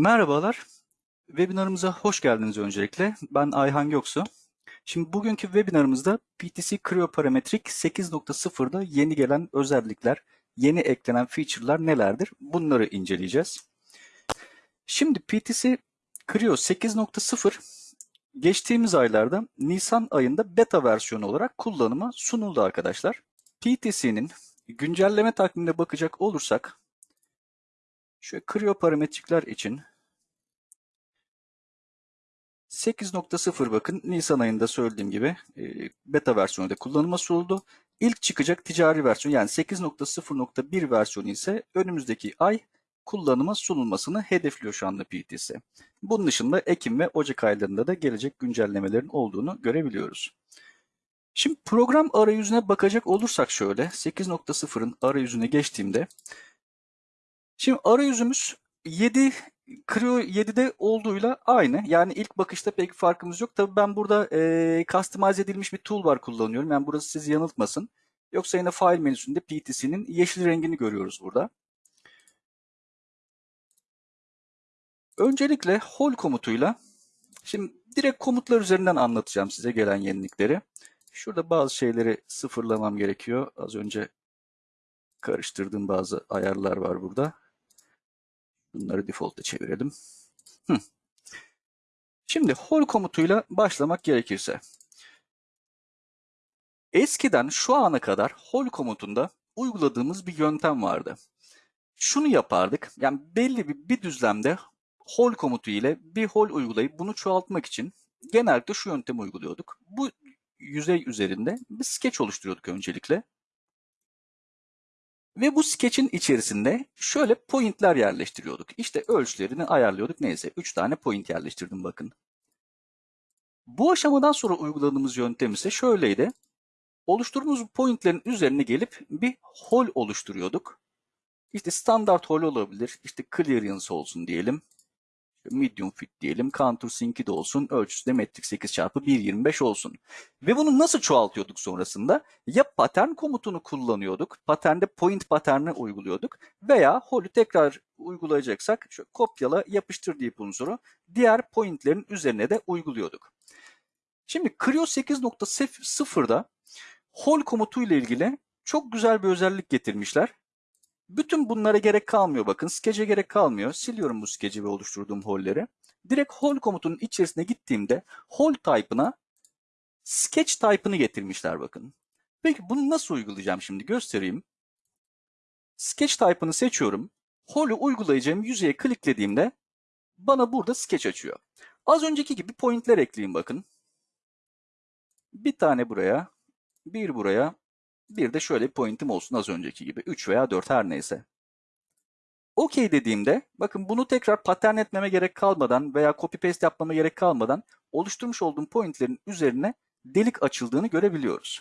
Merhabalar, webinarımıza hoş geldiniz öncelikle. Ben Ayhan Göksu. Şimdi bugünkü webinarımızda PTC Creo Parametric 8.0'da yeni gelen özellikler, yeni eklenen feature'lar nelerdir? Bunları inceleyeceğiz. Şimdi PTC Creo 8.0 geçtiğimiz aylarda Nisan ayında beta versiyonu olarak kullanıma sunuldu arkadaşlar. PTC'nin güncelleme takvimine bakacak olursak Şöyle Creo parametrikler için 8.0 bakın Nisan ayında söylediğim gibi e, beta versiyonu da kullanıma sunuldu. İlk çıkacak ticari versiyon yani 8.0.1 versiyonu ise önümüzdeki ay kullanıma sunulmasını hedefliyor şu anda PTC. Bunun dışında Ekim ve Ocak aylarında da gelecek güncellemelerin olduğunu görebiliyoruz. Şimdi program arayüzüne bakacak olursak şöyle 8.0'ın arayüzüne geçtiğimde Şimdi arayüzümüz 7 Creo 7'de olduğuyla aynı. Yani ilk bakışta pek farkımız yok. Tabii ben burada e, customize edilmiş bir toolbar kullanıyorum. Yani burası sizi yanıltmasın. Yoksa yine file menüsünde PTC'nin yeşil rengini görüyoruz burada. Öncelikle hol komutuyla şimdi direkt komutlar üzerinden anlatacağım size gelen yenilikleri. Şurada bazı şeyleri sıfırlamam gerekiyor. Az önce karıştırdığım bazı ayarlar var burada. Bunları default'a çevirelim. Hı. Şimdi hol komutuyla başlamak gerekirse. Eskiden şu ana kadar hol komutunda uyguladığımız bir yöntem vardı. Şunu yapardık. Yani belli bir, bir düzlemde hol komutu ile bir hol uygulayıp bunu çoğaltmak için genellikle şu yöntemi uyguluyorduk. Bu yüzey üzerinde bir sketch oluşturuyorduk öncelikle. Ve bu sketch'in içerisinde şöyle pointler yerleştiriyorduk. İşte ölçülerini ayarlıyorduk. Neyse 3 tane point yerleştirdim bakın. Bu aşamadan sonra uyguladığımız yöntem ise şöyleydi. Oluşturduğumuz pointlerin üzerine gelip bir hol oluşturuyorduk. İşte standart hol olabilir. İşte clearance olsun diyelim medium fit diyelim. Countersink de olsun. Ölçüsü de metrik 8 çarpı 1.25 olsun. Ve bunu nasıl çoğaltıyorduk sonrasında? Ya pattern komutunu kullanıyorduk. Paternde point patterni uyguluyorduk. Veya holü tekrar uygulayacaksak şöyle kopyala yapıştır deyip unsuru diğer pointlerin üzerine de uyguluyorduk. Şimdi Creo 8.0'da hol komutu ile ilgili çok güzel bir özellik getirmişler. Bütün bunlara gerek kalmıyor bakın. Sketch'e gerek kalmıyor. Siliyorum bu sketch'i ve oluşturduğum holleri. Direkt hol komutunun içerisine gittiğimde hol type'ına sketch type'ını getirmişler bakın. Peki bunu nasıl uygulayacağım şimdi göstereyim. Sketch type'ını seçiyorum. Hol'ü uygulayacağım yüzeye kliklediğimde bana burada sketch açıyor. Az önceki gibi pointler ekleyeyim bakın. Bir tane buraya, bir buraya, bir de şöyle bir pointim olsun az önceki gibi. 3 veya 4 her neyse. OK dediğimde bakın bunu tekrar pattern etmeme gerek kalmadan veya copy paste yapmama gerek kalmadan oluşturmuş olduğum pointlerin üzerine delik açıldığını görebiliyoruz.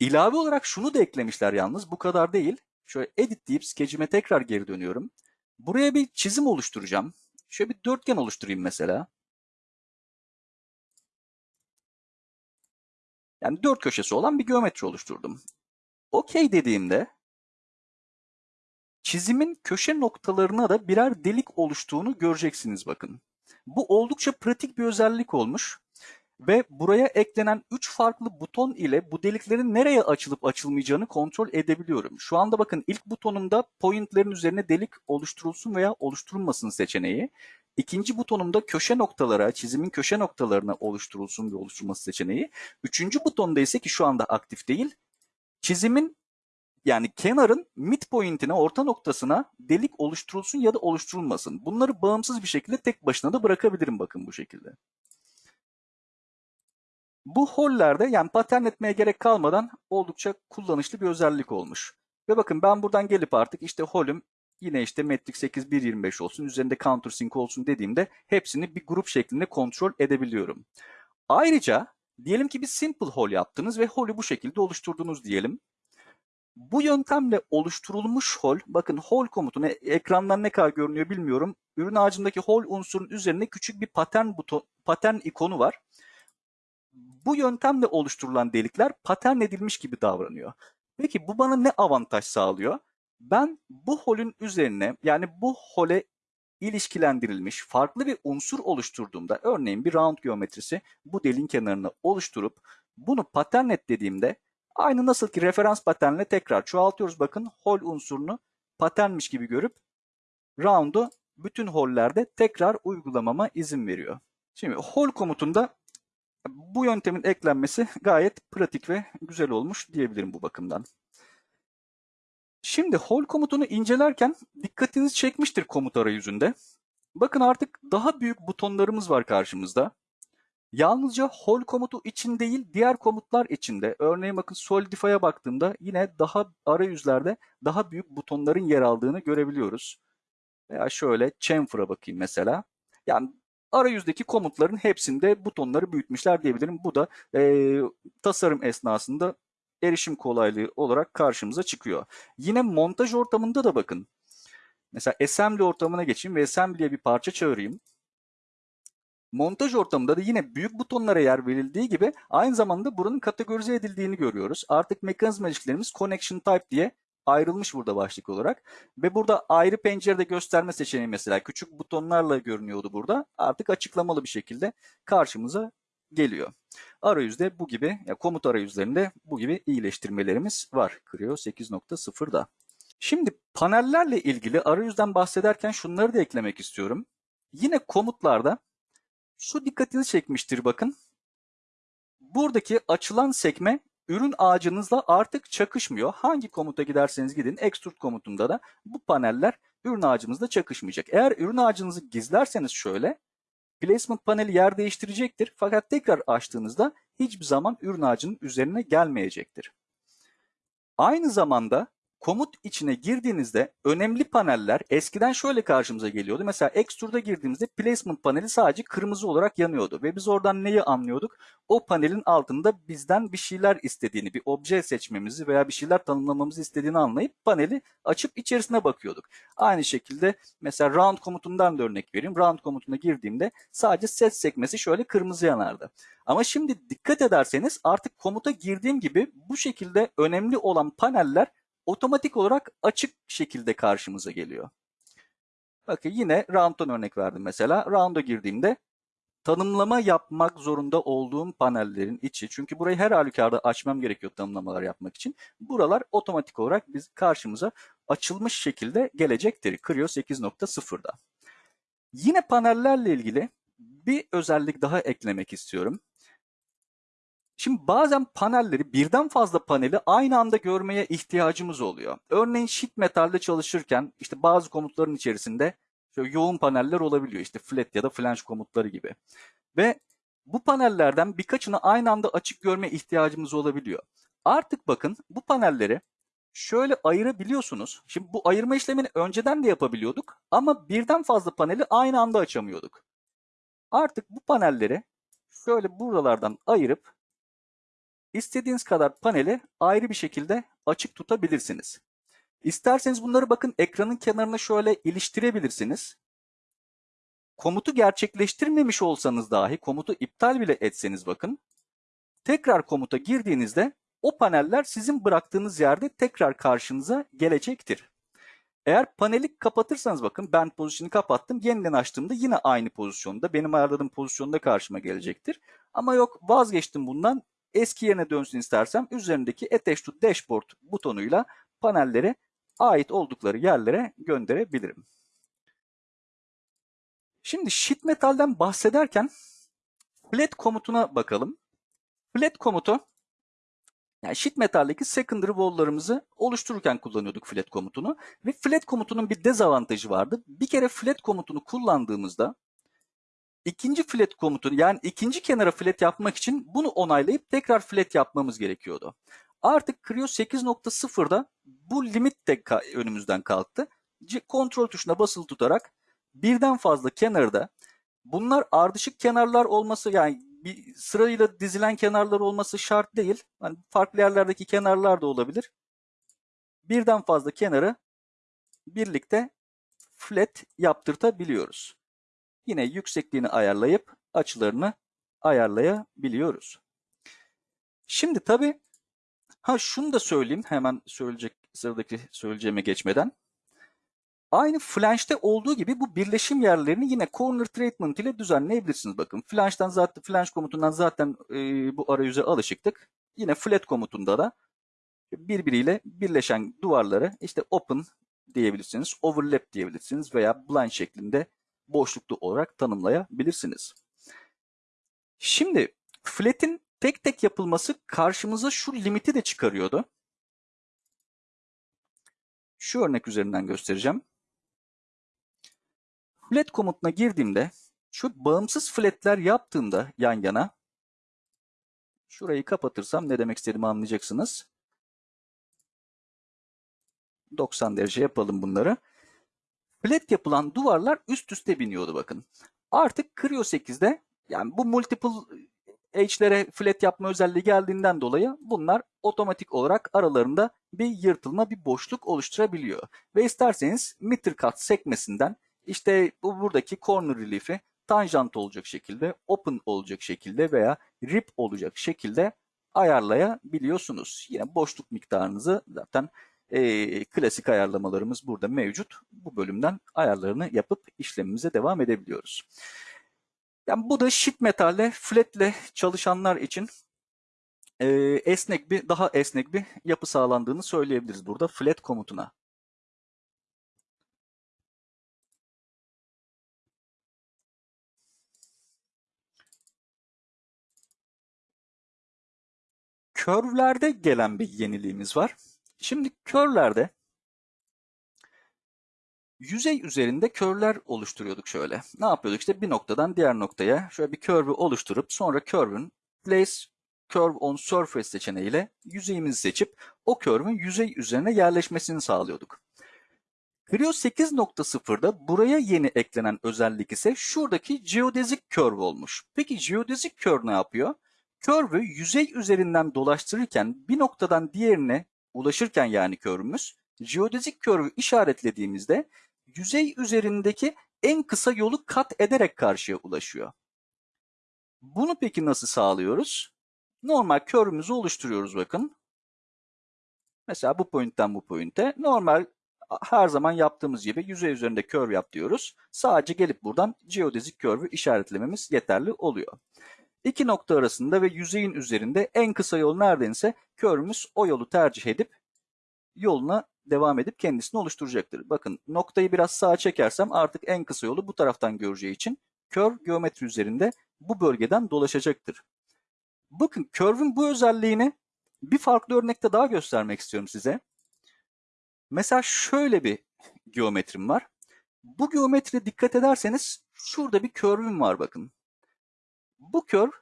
İlave olarak şunu da eklemişler yalnız bu kadar değil. Şöyle edit deyip skecime tekrar geri dönüyorum. Buraya bir çizim oluşturacağım. Şöyle bir dörtgen oluşturayım mesela. Yani dört köşesi olan bir geometri oluşturdum. OK dediğimde çizimin köşe noktalarına da birer delik oluştuğunu göreceksiniz bakın. Bu oldukça pratik bir özellik olmuş ve buraya eklenen 3 farklı buton ile bu deliklerin nereye açılıp açılmayacağını kontrol edebiliyorum. Şu anda bakın ilk butonumda pointlerin üzerine delik oluşturulsun veya oluşturulmasın seçeneği. İkinci butonumda köşe noktalara, çizimin köşe noktalarına oluşturulsun ve oluşturulması seçeneği. Üçüncü butonda ise ki şu anda aktif değil, çizimin yani kenarın midpoint'ine, orta noktasına delik oluşturulsun ya da oluşturulmasın. Bunları bağımsız bir şekilde tek başına da bırakabilirim bakın bu şekilde. Bu hollerde yani patern etmeye gerek kalmadan oldukça kullanışlı bir özellik olmuş. Ve bakın ben buradan gelip artık işte holüm yine işte metrik 8 1.25 olsun üzerinde countersink olsun dediğimde hepsini bir grup şeklinde kontrol edebiliyorum. Ayrıca diyelim ki bir simple hole yaptınız ve holü bu şekilde oluşturdunuz diyelim. Bu yöntemle oluşturulmuş hol, bakın hol komutunu ekrandan ne kadar görünüyor bilmiyorum. Ürün ağacındaki hol unsurun üzerine küçük bir patern buton, patern ikonu var. Bu yöntemle oluşturulan delikler patern edilmiş gibi davranıyor. Peki bu bana ne avantaj sağlıyor? Ben bu holün üzerine yani bu hole ilişkilendirilmiş farklı bir unsur oluşturduğumda örneğin bir round geometrisi bu delin kenarını oluşturup bunu paternlet dediğimde aynı nasıl ki referans paternle tekrar çoğaltıyoruz bakın hol unsurunu paternmiş gibi görüp round'u bütün hollerde tekrar uygulamama izin veriyor. Şimdi hol komutunda bu yöntemin eklenmesi gayet pratik ve güzel olmuş diyebilirim bu bakımdan. Şimdi hol komutunu incelerken dikkatinizi çekmiştir komut arayüzünde. Bakın artık daha büyük butonlarımız var karşımızda. Yalnızca hol komutu için değil diğer komutlar için de örneğin bakın Solidify'a baktığımda yine daha arayüzlerde daha büyük butonların yer aldığını görebiliyoruz. Veya şöyle chamfer'a bakayım mesela. Yani arayüzdeki komutların hepsinde butonları büyütmüşler diyebilirim. Bu da e, tasarım esnasında erişim kolaylığı olarak karşımıza çıkıyor. Yine montaj ortamında da bakın. Mesela assembly ortamına geçeyim ve assembly'e bir parça çağırayım. Montaj ortamında da yine büyük butonlara yer verildiği gibi aynı zamanda buranın kategorize edildiğini görüyoruz. Artık mekanizma ilişkilerimiz connection type diye ayrılmış burada başlık olarak. Ve burada ayrı pencerede gösterme seçeneği mesela küçük butonlarla görünüyordu burada. Artık açıklamalı bir şekilde karşımıza geliyor. Arayüzde bu gibi, ya komut arayüzlerinde bu gibi iyileştirmelerimiz var Creo 8.0'da. Şimdi panellerle ilgili arayüzden bahsederken şunları da eklemek istiyorum. Yine komutlarda şu dikkatinizi çekmiştir bakın. Buradaki açılan sekme ürün ağacınızla artık çakışmıyor. Hangi komuta giderseniz gidin extrude komutunda da bu paneller ürün ağacımızla çakışmayacak. Eğer ürün ağacınızı gizlerseniz şöyle placement paneli yer değiştirecektir. Fakat tekrar açtığınızda hiçbir zaman ürün ağacının üzerine gelmeyecektir. Aynı zamanda komut içine girdiğinizde önemli paneller eskiden şöyle karşımıza geliyordu. Mesela Extrude'a girdiğimizde placement paneli sadece kırmızı olarak yanıyordu. Ve biz oradan neyi anlıyorduk? O panelin altında bizden bir şeyler istediğini, bir obje seçmemizi veya bir şeyler tanımlamamızı istediğini anlayıp paneli açıp içerisine bakıyorduk. Aynı şekilde mesela round komutundan da örnek vereyim. Round komutuna girdiğimde sadece set sekmesi şöyle kırmızı yanardı. Ama şimdi dikkat ederseniz artık komuta girdiğim gibi bu şekilde önemli olan paneller otomatik olarak açık şekilde karşımıza geliyor. Bakın yine round'dan örnek verdim mesela. Round'a girdiğimde tanımlama yapmak zorunda olduğum panellerin içi. Çünkü burayı her halükarda açmam gerekiyor tanımlamalar yapmak için. Buralar otomatik olarak biz karşımıza açılmış şekilde gelecektir. Creo 8.0'da. Yine panellerle ilgili bir özellik daha eklemek istiyorum. Şimdi bazen panelleri birden fazla paneli aynı anda görmeye ihtiyacımız oluyor. Örneğin sheet metalde çalışırken işte bazı komutların içerisinde şöyle yoğun paneller olabiliyor. İşte flat ya da flange komutları gibi. Ve bu panellerden birkaçını aynı anda açık görme ihtiyacımız olabiliyor. Artık bakın bu panelleri şöyle ayırabiliyorsunuz. Şimdi bu ayırma işlemini önceden de yapabiliyorduk ama birden fazla paneli aynı anda açamıyorduk. Artık bu panelleri şöyle buralardan ayırıp İstediğiniz kadar paneli ayrı bir şekilde açık tutabilirsiniz. İsterseniz bunları bakın ekranın kenarına şöyle iliştirebilirsiniz. Komutu gerçekleştirmemiş olsanız dahi komutu iptal bile etseniz bakın. Tekrar komuta girdiğinizde o paneller sizin bıraktığınız yerde tekrar karşınıza gelecektir. Eğer paneli kapatırsanız bakın ben pozisyonu kapattım. Yeniden açtığımda yine aynı pozisyonda benim ayarladığım pozisyonda karşıma gelecektir. Ama yok vazgeçtim bundan eski yerine dönsün istersem üzerindeki Attach to Dashboard butonuyla panelleri ait oldukları yerlere gönderebilirim. Şimdi sheet metal'den bahsederken flat komutuna bakalım. Flat komutu yani sheet metal'deki secondary wall'larımızı oluştururken kullanıyorduk flat komutunu ve flat komutunun bir dezavantajı vardı. Bir kere flat komutunu kullandığımızda ikinci flat komutunu yani ikinci kenara flat yapmak için bunu onaylayıp tekrar flat yapmamız gerekiyordu. Artık Creo 8.0'da bu limit de önümüzden kalktı. Kontrol tuşuna basılı tutarak birden fazla kenarda bunlar ardışık kenarlar olması yani bir sırayla dizilen kenarlar olması şart değil. Yani farklı yerlerdeki kenarlar da olabilir. Birden fazla kenarı birlikte flat yaptırtabiliyoruz. Yine yüksekliğini ayarlayıp açılarını ayarlayabiliyoruz. Şimdi tabii ha şunu da söyleyeyim hemen söyleyecek sıradaki söyleyeceğime geçmeden. Aynı flange'de olduğu gibi bu birleşim yerlerini yine corner treatment ile düzenleyebilirsiniz. Bakın flange'dan zaten flange komutundan zaten e, bu arayüze alışıktık. Yine flat komutunda da birbiriyle birleşen duvarları işte open diyebilirsiniz, overlap diyebilirsiniz veya blind şeklinde boşluklu olarak tanımlayabilirsiniz. Şimdi flat'in tek tek yapılması karşımıza şu limiti de çıkarıyordu. Şu örnek üzerinden göstereceğim. Flat komutuna girdiğimde şu bağımsız flatler yaptığımda yan yana şurayı kapatırsam ne demek istediğimi anlayacaksınız. 90 derece yapalım bunları. Flat yapılan duvarlar üst üste biniyordu bakın. Artık Creo 8'de yani bu multiple edge'lere flat yapma özelliği geldiğinden dolayı bunlar otomatik olarak aralarında bir yırtılma, bir boşluk oluşturabiliyor. Ve isterseniz meter cut sekmesinden işte bu buradaki corner relief'i tanjant olacak şekilde, open olacak şekilde veya rip olacak şekilde ayarlayabiliyorsunuz. Yine boşluk miktarınızı zaten e, klasik ayarlamalarımız burada mevcut. Bu bölümden ayarlarını yapıp işlemimize devam edebiliyoruz. Yani bu da sheet metalle, flatle çalışanlar için e, esnek bir, daha esnek bir yapı sağlandığını söyleyebiliriz burada flat komutuna. Curve'lerde gelen bir yeniliğimiz var. Şimdi curve'lerde yüzey üzerinde curve'ler oluşturuyorduk şöyle. Ne yapıyorduk? İşte bir noktadan diğer noktaya şöyle bir curve'ü oluşturup sonra curve'ün place curve on surface seçeneğiyle yüzeyimizi seçip o curve'ün yüzey üzerine yerleşmesini sağlıyorduk. Creo 8.0'da buraya yeni eklenen özellik ise şuradaki geodesic curve olmuş. Peki geodesic curve ne yapıyor? Curve'ü yüzey üzerinden dolaştırırken bir noktadan diğerine ulaşırken yani curve'ümüz geodesic curve'ü işaretlediğimizde yüzey üzerindeki en kısa yolu kat ederek karşıya ulaşıyor. Bunu peki nasıl sağlıyoruz? Normal curve'ümüzü oluşturuyoruz bakın. Mesela bu pointten bu pointe. Normal her zaman yaptığımız gibi yüzey üzerinde curve yap diyoruz. Sadece gelip buradan geodesic curve'ü işaretlememiz yeterli oluyor. İki nokta arasında ve yüzeyin üzerinde en kısa yol neredense curve'ümüz o yolu tercih edip yoluna devam edip kendisini oluşturacaktır. Bakın noktayı biraz sağa çekersem artık en kısa yolu bu taraftan göreceği için curve geometri üzerinde bu bölgeden dolaşacaktır. Bakın curve'ün bu özelliğini bir farklı örnekte daha göstermek istiyorum size. Mesela şöyle bir geometrim var. Bu geometriye dikkat ederseniz şurada bir curve'üm var bakın. Bu curve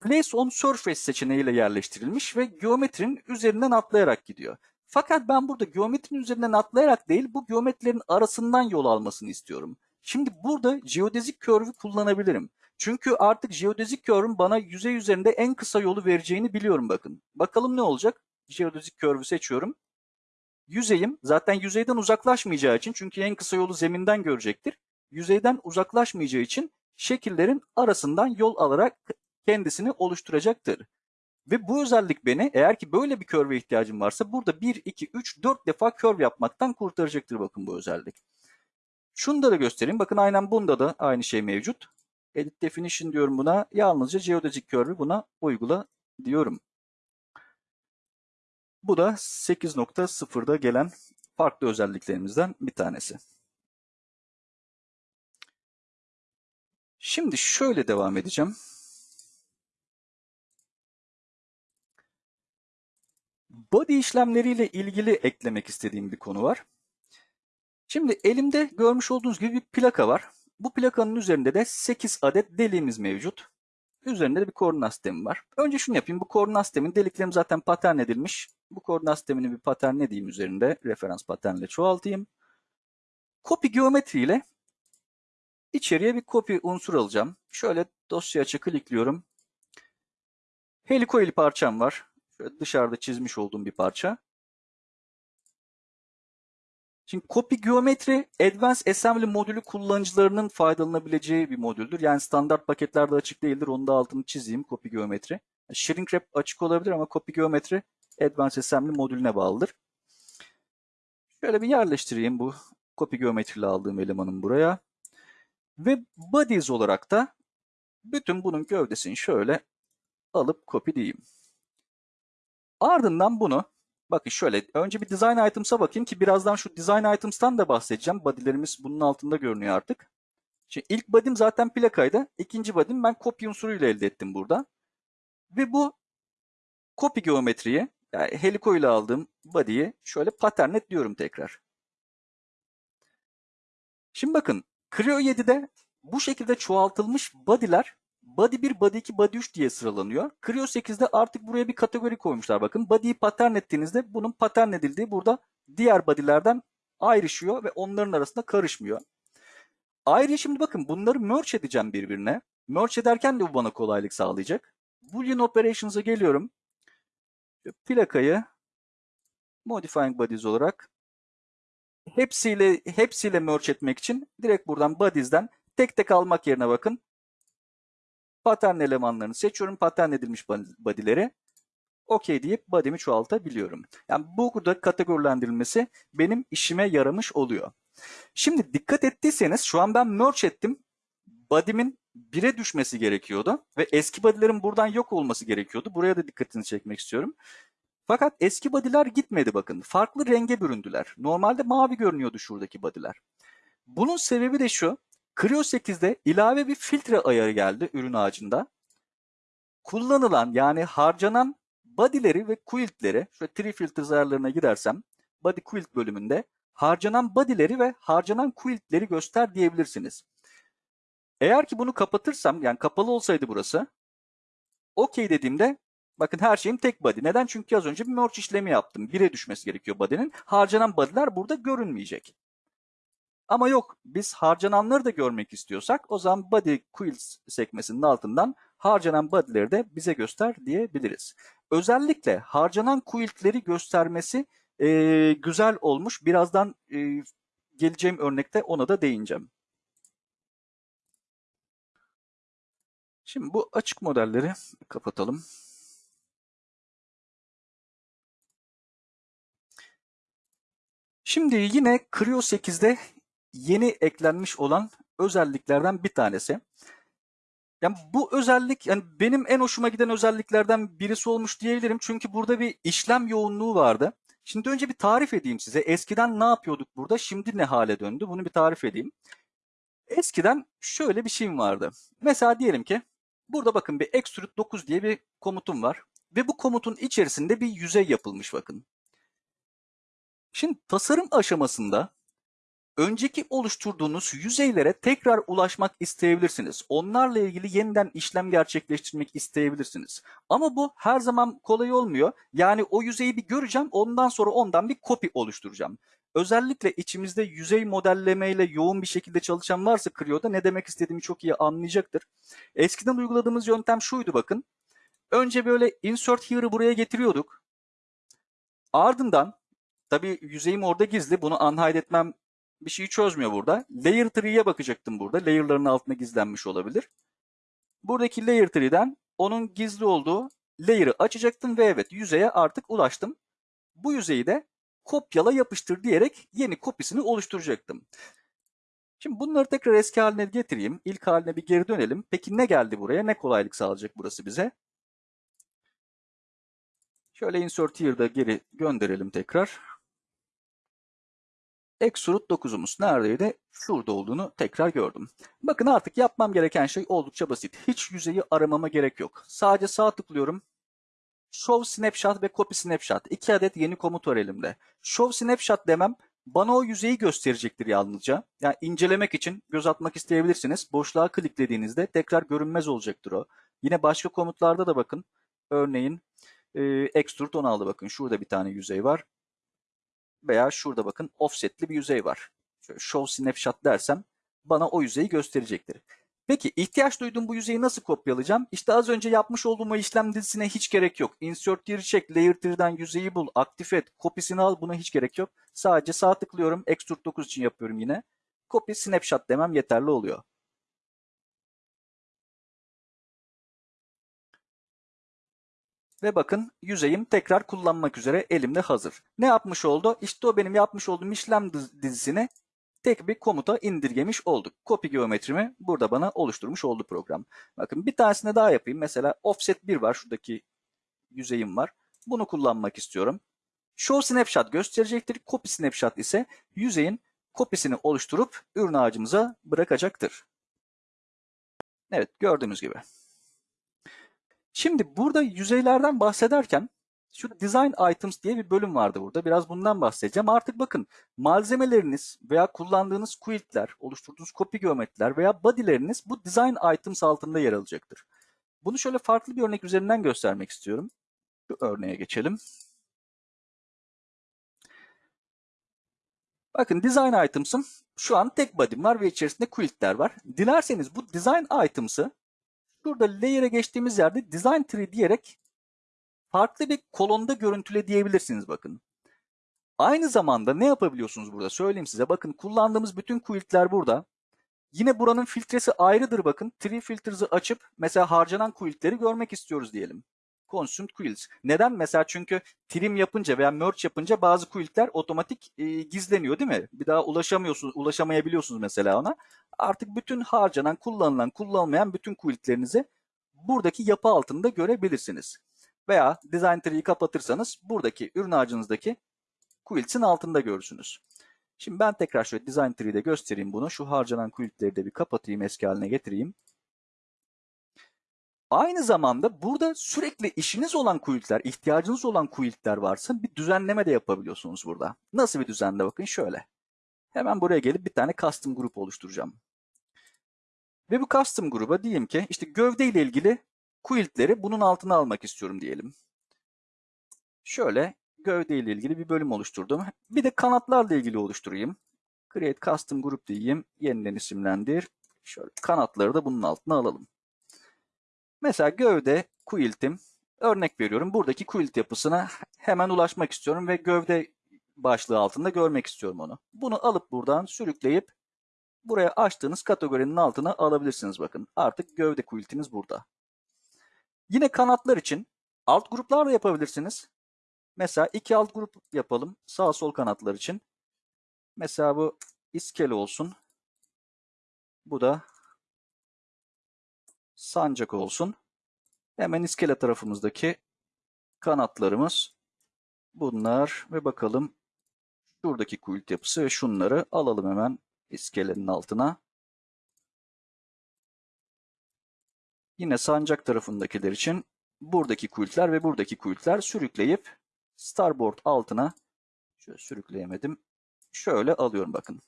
Place on Surface seçeneğiyle yerleştirilmiş ve geometrinin üzerinden atlayarak gidiyor. Fakat ben burada geometrinin üzerinden atlayarak değil bu geometrilerin arasından yol almasını istiyorum. Şimdi burada geodezik curve'ü kullanabilirim. Çünkü artık geodezik curve'ün bana yüzey üzerinde en kısa yolu vereceğini biliyorum bakın. Bakalım ne olacak? Geodezik curve'ü seçiyorum. Yüzeyim zaten yüzeyden uzaklaşmayacağı için çünkü en kısa yolu zeminden görecektir. Yüzeyden uzaklaşmayacağı için şekillerin arasından yol alarak kendisini oluşturacaktır. Ve bu özellik beni eğer ki böyle bir curve ihtiyacım varsa burada 1, 2, 3, 4 defa curve yapmaktan kurtaracaktır bakın bu özellik. Şunu da, da göstereyim. Bakın aynen bunda da aynı şey mevcut. Edit Definition diyorum buna. Yalnızca Geodesic Curve'ü buna uygula diyorum. Bu da 8.0'da gelen farklı özelliklerimizden bir tanesi. Şimdi şöyle devam edeceğim. Body işlemleriyle ilgili eklemek istediğim bir konu var. Şimdi elimde görmüş olduğunuz gibi bir plaka var. Bu plakanın üzerinde de 8 adet deliğimiz mevcut. Üzerinde de bir koordinat sistemi var. Önce şunu yapayım. Bu koordinat sistemin deliklerim zaten patern edilmiş. Bu koordinat sistemini bir patern ne diyeyim üzerinde? Referans paternle çoğaltayım. Copy geometri ile içeriye bir copy unsur alacağım. Şöyle dosya açı klikliyorum. Helicoil parçam var. Şöyle dışarıda çizmiş olduğum bir parça. Şimdi Copy Geometry Advanced Assembly modülü kullanıcılarının faydalanabileceği bir modüldür. Yani standart paketlerde açık değildir. Onu da altını çizeyim Copy Geometry. Shrink Wrap açık olabilir ama Copy Geometry Advanced Assembly modülüne bağlıdır. Şöyle bir yerleştireyim bu copy geometriyle aldığım elemanın buraya. Ve bodies olarak da bütün bunun gövdesini şöyle alıp copy diyeyim. Ardından bunu bakın şöyle önce bir design items'a bakayım ki birazdan şu design items'tan da bahsedeceğim. Body'lerimiz bunun altında görünüyor artık. Şimdi ilk body'm zaten plakaydı. İkinci body'm ben copy unsuruyla elde ettim burada. Ve bu copy geometriyi yani Helico ile aldığım body'yi şöyle patternlet diyorum tekrar. Şimdi bakın Creo 7'de bu şekilde çoğaltılmış body'ler body 1, body 2, body 3 diye sıralanıyor. Creo 8'de artık buraya bir kategori koymuşlar bakın. Body'yi pattern ettiğinizde bunun pattern edildiği burada diğer body'lerden ayrışıyor ve onların arasında karışmıyor. Ayrıca şimdi bakın bunları merge edeceğim birbirine. Merge ederken de bu bana kolaylık sağlayacak. Boolean operations'a geliyorum. Plakayı modifying bodies olarak hepsiyle hepsiyle merge etmek için direkt buradan bodies'den tek tek almak yerine bakın. Pattern elemanlarını seçiyorum. Pattern edilmiş body'leri. OK deyip body'mi çoğaltabiliyorum. Yani burada kategorilendirilmesi benim işime yaramış oluyor. Şimdi dikkat ettiyseniz şu an ben merge ettim. Body'min 1'e düşmesi gerekiyordu ve eski body'lerin buradan yok olması gerekiyordu. Buraya da dikkatini çekmek istiyorum. Fakat eski body'ler gitmedi bakın. Farklı renge büründüler. Normalde mavi görünüyordu şuradaki body'ler. Bunun sebebi de şu. Creo 8'de ilave bir filtre ayarı geldi ürün ağacında. Kullanılan yani harcanan body'leri ve quilt'leri, şöyle tree filters ayarlarına gidersem, body quilt bölümünde harcanan body'leri ve harcanan quilt'leri göster diyebilirsiniz. Eğer ki bunu kapatırsam, yani kapalı olsaydı burası, OK dediğimde bakın her şeyim tek body. Neden? Çünkü az önce bir merge işlemi yaptım. 1'e düşmesi gerekiyor body'nin. Harcanan body'ler burada görünmeyecek. Ama yok biz harcananları da görmek istiyorsak o zaman body quilts sekmesinin altından harcanan body'leri de bize göster diyebiliriz. Özellikle harcanan quilt'leri göstermesi e, güzel olmuş. Birazdan e, geleceğim örnekte ona da değineceğim. Şimdi bu açık modelleri kapatalım. Şimdi yine Creo 8'de yeni eklenmiş olan özelliklerden bir tanesi. Yani bu özellik yani benim en hoşuma giden özelliklerden birisi olmuş diyebilirim. Çünkü burada bir işlem yoğunluğu vardı. Şimdi önce bir tarif edeyim size. Eskiden ne yapıyorduk burada? Şimdi ne hale döndü? Bunu bir tarif edeyim. Eskiden şöyle bir şeyim vardı. Mesela diyelim ki burada bakın bir extrude 9 diye bir komutum var. Ve bu komutun içerisinde bir yüzey yapılmış bakın. Şimdi tasarım aşamasında önceki oluşturduğunuz yüzeylere tekrar ulaşmak isteyebilirsiniz. Onlarla ilgili yeniden işlem gerçekleştirmek isteyebilirsiniz. Ama bu her zaman kolay olmuyor. Yani o yüzeyi bir göreceğim, ondan sonra ondan bir kopya oluşturacağım. Özellikle içimizde yüzey modellemeyle yoğun bir şekilde çalışan varsa Creo'da ne demek istediğimi çok iyi anlayacaktır. Eskiden uyguladığımız yöntem şuydu bakın. Önce böyle insert here'ı buraya getiriyorduk. Ardından tabii yüzeyim orada gizli. Bunu unhide etmem bir şeyi çözmüyor burada. Layer tree'ye bakacaktım burada. Layer'ların altında gizlenmiş olabilir. Buradaki layer tree'den onun gizli olduğu layer'ı açacaktım ve evet yüzeye artık ulaştım. Bu yüzeyi de kopyala yapıştır diyerek yeni kopyasını oluşturacaktım. Şimdi bunları tekrar eski haline getireyim. İlk haline bir geri dönelim. Peki ne geldi buraya? Ne kolaylık sağlayacak burası bize? Şöyle insert here'da geri gönderelim tekrar. Extrude 9'umuz neredeydi? Şurada olduğunu tekrar gördüm. Bakın artık yapmam gereken şey oldukça basit. Hiç yüzeyi aramama gerek yok. Sadece sağ tıklıyorum. Show Snapshot ve Copy Snapshot. İki adet yeni komut var elimde. Show Snapshot demem bana o yüzeyi gösterecektir yalnızca. Yani incelemek için göz atmak isteyebilirsiniz. Boşluğa kliklediğinizde tekrar görünmez olacaktır o. Yine başka komutlarda da bakın. Örneğin e, Extrude 16 bakın. Şurada bir tane yüzey var veya şurada bakın offsetli bir yüzey var. Şöyle show snapshot dersem bana o yüzeyi gösterecektir. Peki ihtiyaç duyduğum bu yüzeyi nasıl kopyalayacağım? İşte az önce yapmış olduğum işlem dizisine hiç gerek yok. Insert tier check, layer tier'den yüzeyi bul, aktif et, kopyasını al buna hiç gerek yok. Sadece sağ tıklıyorum. Extrude 9 için yapıyorum yine. Copy snapshot demem yeterli oluyor. Ve bakın yüzeyim tekrar kullanmak üzere elimde hazır. Ne yapmış oldu? İşte o benim yapmış olduğum işlem dizisini tek bir komuta indirgemiş olduk. Copy geometrimi burada bana oluşturmuş oldu program. Bakın bir tanesini daha yapayım. Mesela offset 1 var. Şuradaki yüzeyim var. Bunu kullanmak istiyorum. Show snapshot gösterecektir. Copy snapshot ise yüzeyin kopyasını oluşturup ürün ağacımıza bırakacaktır. Evet gördüğünüz gibi. Şimdi burada yüzeylerden bahsederken şu design items diye bir bölüm vardı burada. Biraz bundan bahsedeceğim. Artık bakın malzemeleriniz veya kullandığınız quiltler, oluşturduğunuz copy geometriler veya body'leriniz bu design items altında yer alacaktır. Bunu şöyle farklı bir örnek üzerinden göstermek istiyorum. Şu örneğe geçelim. Bakın design items'ım şu an tek body'm var ve içerisinde quiltler var. Dilerseniz bu design items'ı şurada layer'e geçtiğimiz yerde design tree diyerek farklı bir kolonda görüntüle diyebilirsiniz bakın. Aynı zamanda ne yapabiliyorsunuz burada söyleyeyim size. Bakın kullandığımız bütün quiltler burada. Yine buranın filtresi ayrıdır bakın. Tree filters'ı açıp mesela harcanan quiltleri görmek istiyoruz diyelim. Consumed quilts. Neden? Mesela çünkü trim yapınca veya merge yapınca bazı quiltler otomatik e, gizleniyor değil mi? Bir daha ulaşamıyorsunuz, ulaşamayabiliyorsunuz mesela ona. Artık bütün harcanan, kullanılan, kullanılmayan bütün quiltlerinizi buradaki yapı altında görebilirsiniz. Veya design tree'yi kapatırsanız buradaki ürün ağacınızdaki quilts'in altında görürsünüz. Şimdi ben tekrar şöyle design tree'de göstereyim bunu. Şu harcanan quiltleri de bir kapatayım, eski haline getireyim. Aynı zamanda burada sürekli işiniz olan quiltler, ihtiyacınız olan quiltler varsa bir düzenleme de yapabiliyorsunuz burada. Nasıl bir düzenle bakın şöyle. Hemen buraya gelip bir tane custom grup oluşturacağım. Ve bu custom gruba diyeyim ki işte gövde ile ilgili quiltleri bunun altına almak istiyorum diyelim. Şöyle gövde ile ilgili bir bölüm oluşturdum. Bir de kanatlarla ilgili oluşturayım. Create custom group diyeyim. Yeniden isimlendir. Şöyle kanatları da bunun altına alalım. Mesela gövde quilt'im. Örnek veriyorum. Buradaki quilt yapısına hemen ulaşmak istiyorum ve gövde başlığı altında görmek istiyorum onu. Bunu alıp buradan sürükleyip buraya açtığınız kategorinin altına alabilirsiniz bakın. Artık gövde quilt'iniz burada. Yine kanatlar için alt gruplar da yapabilirsiniz. Mesela iki alt grup yapalım sağ sol kanatlar için. Mesela bu iskele olsun. Bu da sancak olsun. Hemen iskele tarafımızdaki kanatlarımız bunlar ve bakalım şuradaki quilt yapısı ve şunları alalım hemen iskelenin altına. Yine sancak tarafındakiler için buradaki quiltler ve buradaki quiltler sürükleyip starboard altına şöyle sürükleyemedim. Şöyle alıyorum bakın.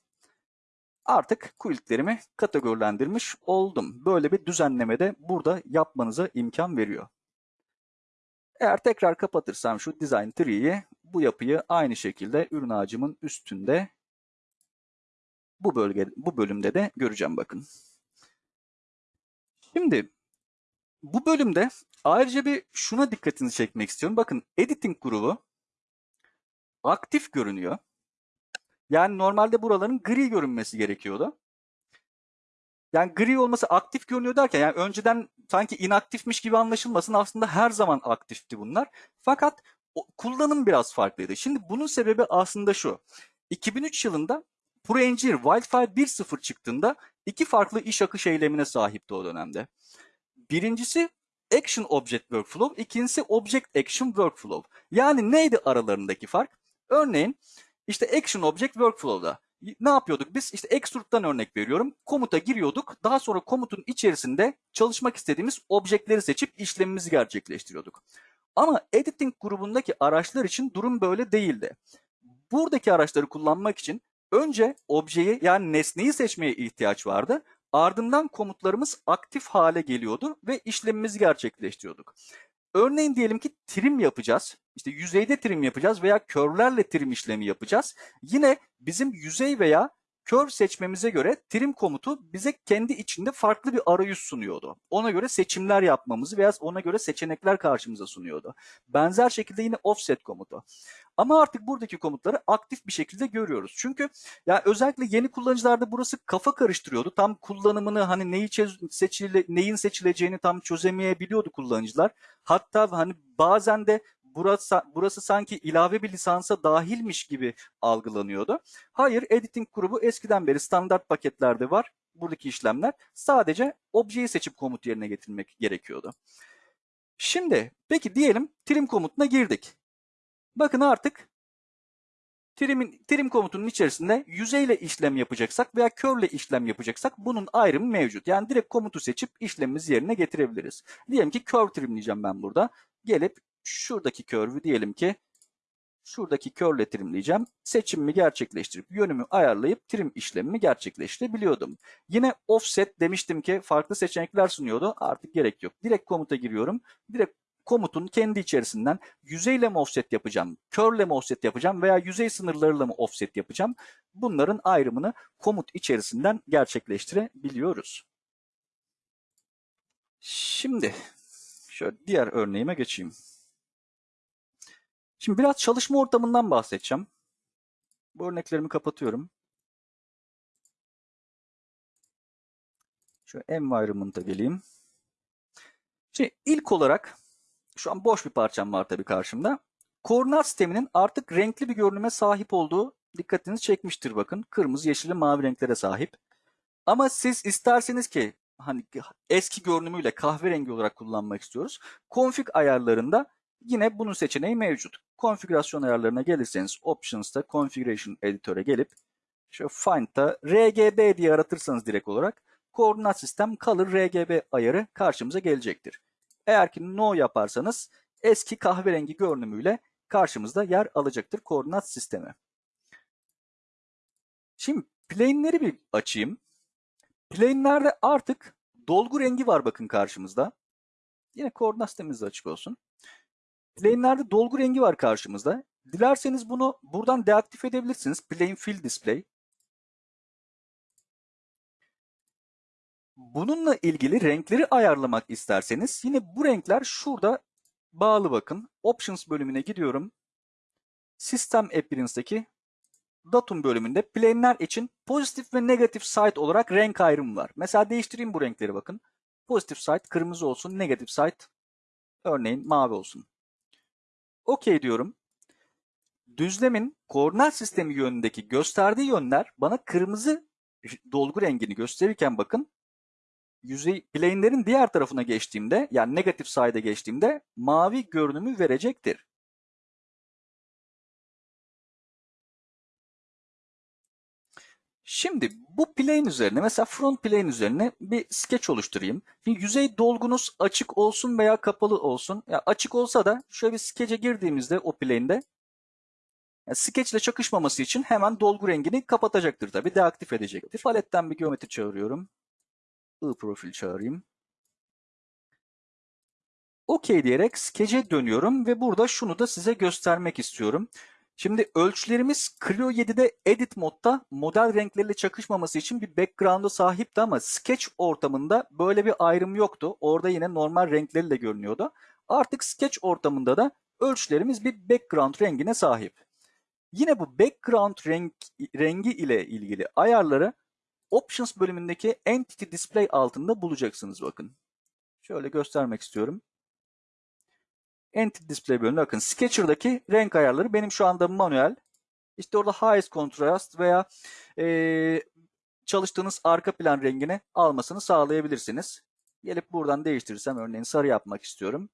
Artık quiltlerimi kategorilendirmiş oldum. Böyle bir düzenleme de burada yapmanıza imkan veriyor. Eğer tekrar kapatırsam şu design tree'yi bu yapıyı aynı şekilde ürün ağacımın üstünde bu bölge bu bölümde de göreceğim bakın. Şimdi bu bölümde ayrıca bir şuna dikkatinizi çekmek istiyorum. Bakın editing grubu aktif görünüyor. Yani normalde buraların gri görünmesi gerekiyordu. Yani gri olması aktif görünüyor derken yani önceden sanki inaktifmiş gibi anlaşılmasın aslında her zaman aktifti bunlar. Fakat o, kullanım biraz farklıydı. Şimdi bunun sebebi aslında şu. 2003 yılında ProEngine Wildfire 1.0 çıktığında iki farklı iş akış eylemine sahipti o dönemde. Birincisi Action Object Workflow, ikincisi Object Action Workflow. Yani neydi aralarındaki fark? Örneğin işte Action Object Workflow'da ne yapıyorduk biz? İşte extrude'dan örnek veriyorum. Komuta giriyorduk. Daha sonra komutun içerisinde çalışmak istediğimiz objektleri seçip işlemimizi gerçekleştiriyorduk. Ama editing grubundaki araçlar için durum böyle değildi. Buradaki araçları kullanmak için önce objeyi yani nesneyi seçmeye ihtiyaç vardı. Ardından komutlarımız aktif hale geliyordu ve işlemimizi gerçekleştiriyorduk. Örneğin diyelim ki trim yapacağız. İşte yüzeyde trim yapacağız veya körlerle trim işlemi yapacağız. Yine bizim yüzey veya kör seçmemize göre trim komutu bize kendi içinde farklı bir arayüz sunuyordu. Ona göre seçimler yapmamızı veya ona göre seçenekler karşımıza sunuyordu. Benzer şekilde yine offset komutu. Ama artık buradaki komutları aktif bir şekilde görüyoruz. Çünkü ya özellikle yeni kullanıcılarda burası kafa karıştırıyordu. Tam kullanımını hani neyi seçile, neyin seçileceğini tam çözemeyebiliyordu kullanıcılar. Hatta hani bazen de burası, burası sanki ilave bir lisansa dahilmiş gibi algılanıyordu. Hayır, editing grubu eskiden beri standart paketlerde var. Buradaki işlemler sadece objeyi seçip komut yerine getirmek gerekiyordu. Şimdi peki diyelim trim komutuna girdik. Bakın artık trim'in, trim komutunun içerisinde yüzeyle işlem yapacaksak veya curl işlem yapacaksak bunun ayrımı mevcut. Yani direkt komutu seçip işlemimizi yerine getirebiliriz. Diyelim ki curve trimleyeceğim ben burada. Gelip şuradaki curve'ü diyelim ki şuradaki curl trimleyeceğim. Seçimimi gerçekleştirip yönümü ayarlayıp trim işlemimi gerçekleştirebiliyordum. Yine offset demiştim ki farklı seçenekler sunuyordu. Artık gerek yok. Direkt komuta giriyorum. Direkt komutun kendi içerisinden yüzeyle mi offset yapacağım, curl mi offset yapacağım veya yüzey sınırlarıyla mı offset yapacağım? Bunların ayrımını komut içerisinden gerçekleştirebiliyoruz. Şimdi şöyle diğer örneğime geçeyim. Şimdi biraz çalışma ortamından bahsedeceğim. Bu örneklerimi kapatıyorum. Şöyle environment'a geleyim. Şimdi ilk olarak şu an boş bir parçam var tabii karşımda. Koordinat sisteminin artık renkli bir görünüme sahip olduğu dikkatinizi çekmiştir bakın. Kırmızı, yeşil ve mavi renklere sahip. Ama siz isterseniz ki hani eski görünümüyle kahverengi olarak kullanmak istiyoruz. Config ayarlarında yine bunun seçeneği mevcut. Konfigürasyon ayarlarına gelirseniz Options'ta Configuration Editor'a gelip şu Find'da RGB diye aratırsanız direkt olarak koordinat sistem Color RGB ayarı karşımıza gelecektir. Eğer ki No yaparsanız eski kahverengi görünümüyle karşımızda yer alacaktır koordinat sistemi. Şimdi plane'leri bir açayım. Plane'lerde artık dolgu rengi var bakın karşımızda. Yine koordinat sistemimiz de açık olsun. Plane'lerde dolgu rengi var karşımızda. Dilerseniz bunu buradan deaktif edebilirsiniz. Plane Fill Display. Bununla ilgili renkleri ayarlamak isterseniz yine bu renkler şurada bağlı bakın. Options bölümüne gidiyorum. System Appearance'daki datum bölümünde plane'ler için pozitif ve negatif side olarak renk ayrımı var. Mesela değiştireyim bu renkleri bakın. Pozitif side kırmızı olsun, negatif side örneğin mavi olsun. OK diyorum. Düzlemin koordinat sistemi yönündeki gösterdiği yönler bana kırmızı dolgu rengini gösterirken bakın yüzey plane'lerin diğer tarafına geçtiğimde yani negatif side'e geçtiğimde mavi görünümü verecektir. Şimdi bu plane üzerine mesela front plane üzerine bir sketch oluşturayım. Şimdi yüzey dolgunuz açık olsun veya kapalı olsun. Ya açık olsa da şöyle bir sketch'e girdiğimizde o plane'de yani sketch ile çakışmaması için hemen dolgu rengini kapatacaktır tabi deaktif edecektir. Paletten bir geometri çağırıyorum. I profil çağırayım. OK diyerek sketch'e dönüyorum ve burada şunu da size göstermek istiyorum. Şimdi ölçülerimiz Clio 7'de Edit modda model renkleriyle çakışmaması için bir background'a sahipti ama Sketch ortamında böyle bir ayrım yoktu. Orada yine normal renkleriyle görünüyordu. Artık Sketch ortamında da ölçülerimiz bir background rengine sahip. Yine bu background renk, rengi ile ilgili ayarları Options bölümündeki Entity Display altında bulacaksınız bakın. Şöyle göstermek istiyorum. Entity Display bölümünde bakın Sketcher'daki renk ayarları benim şu anda manuel. İşte orada Highest Contrast veya e, çalıştığınız arka plan rengini almasını sağlayabilirsiniz. Gelip buradan değiştirirsem örneğin sarı yapmak istiyorum.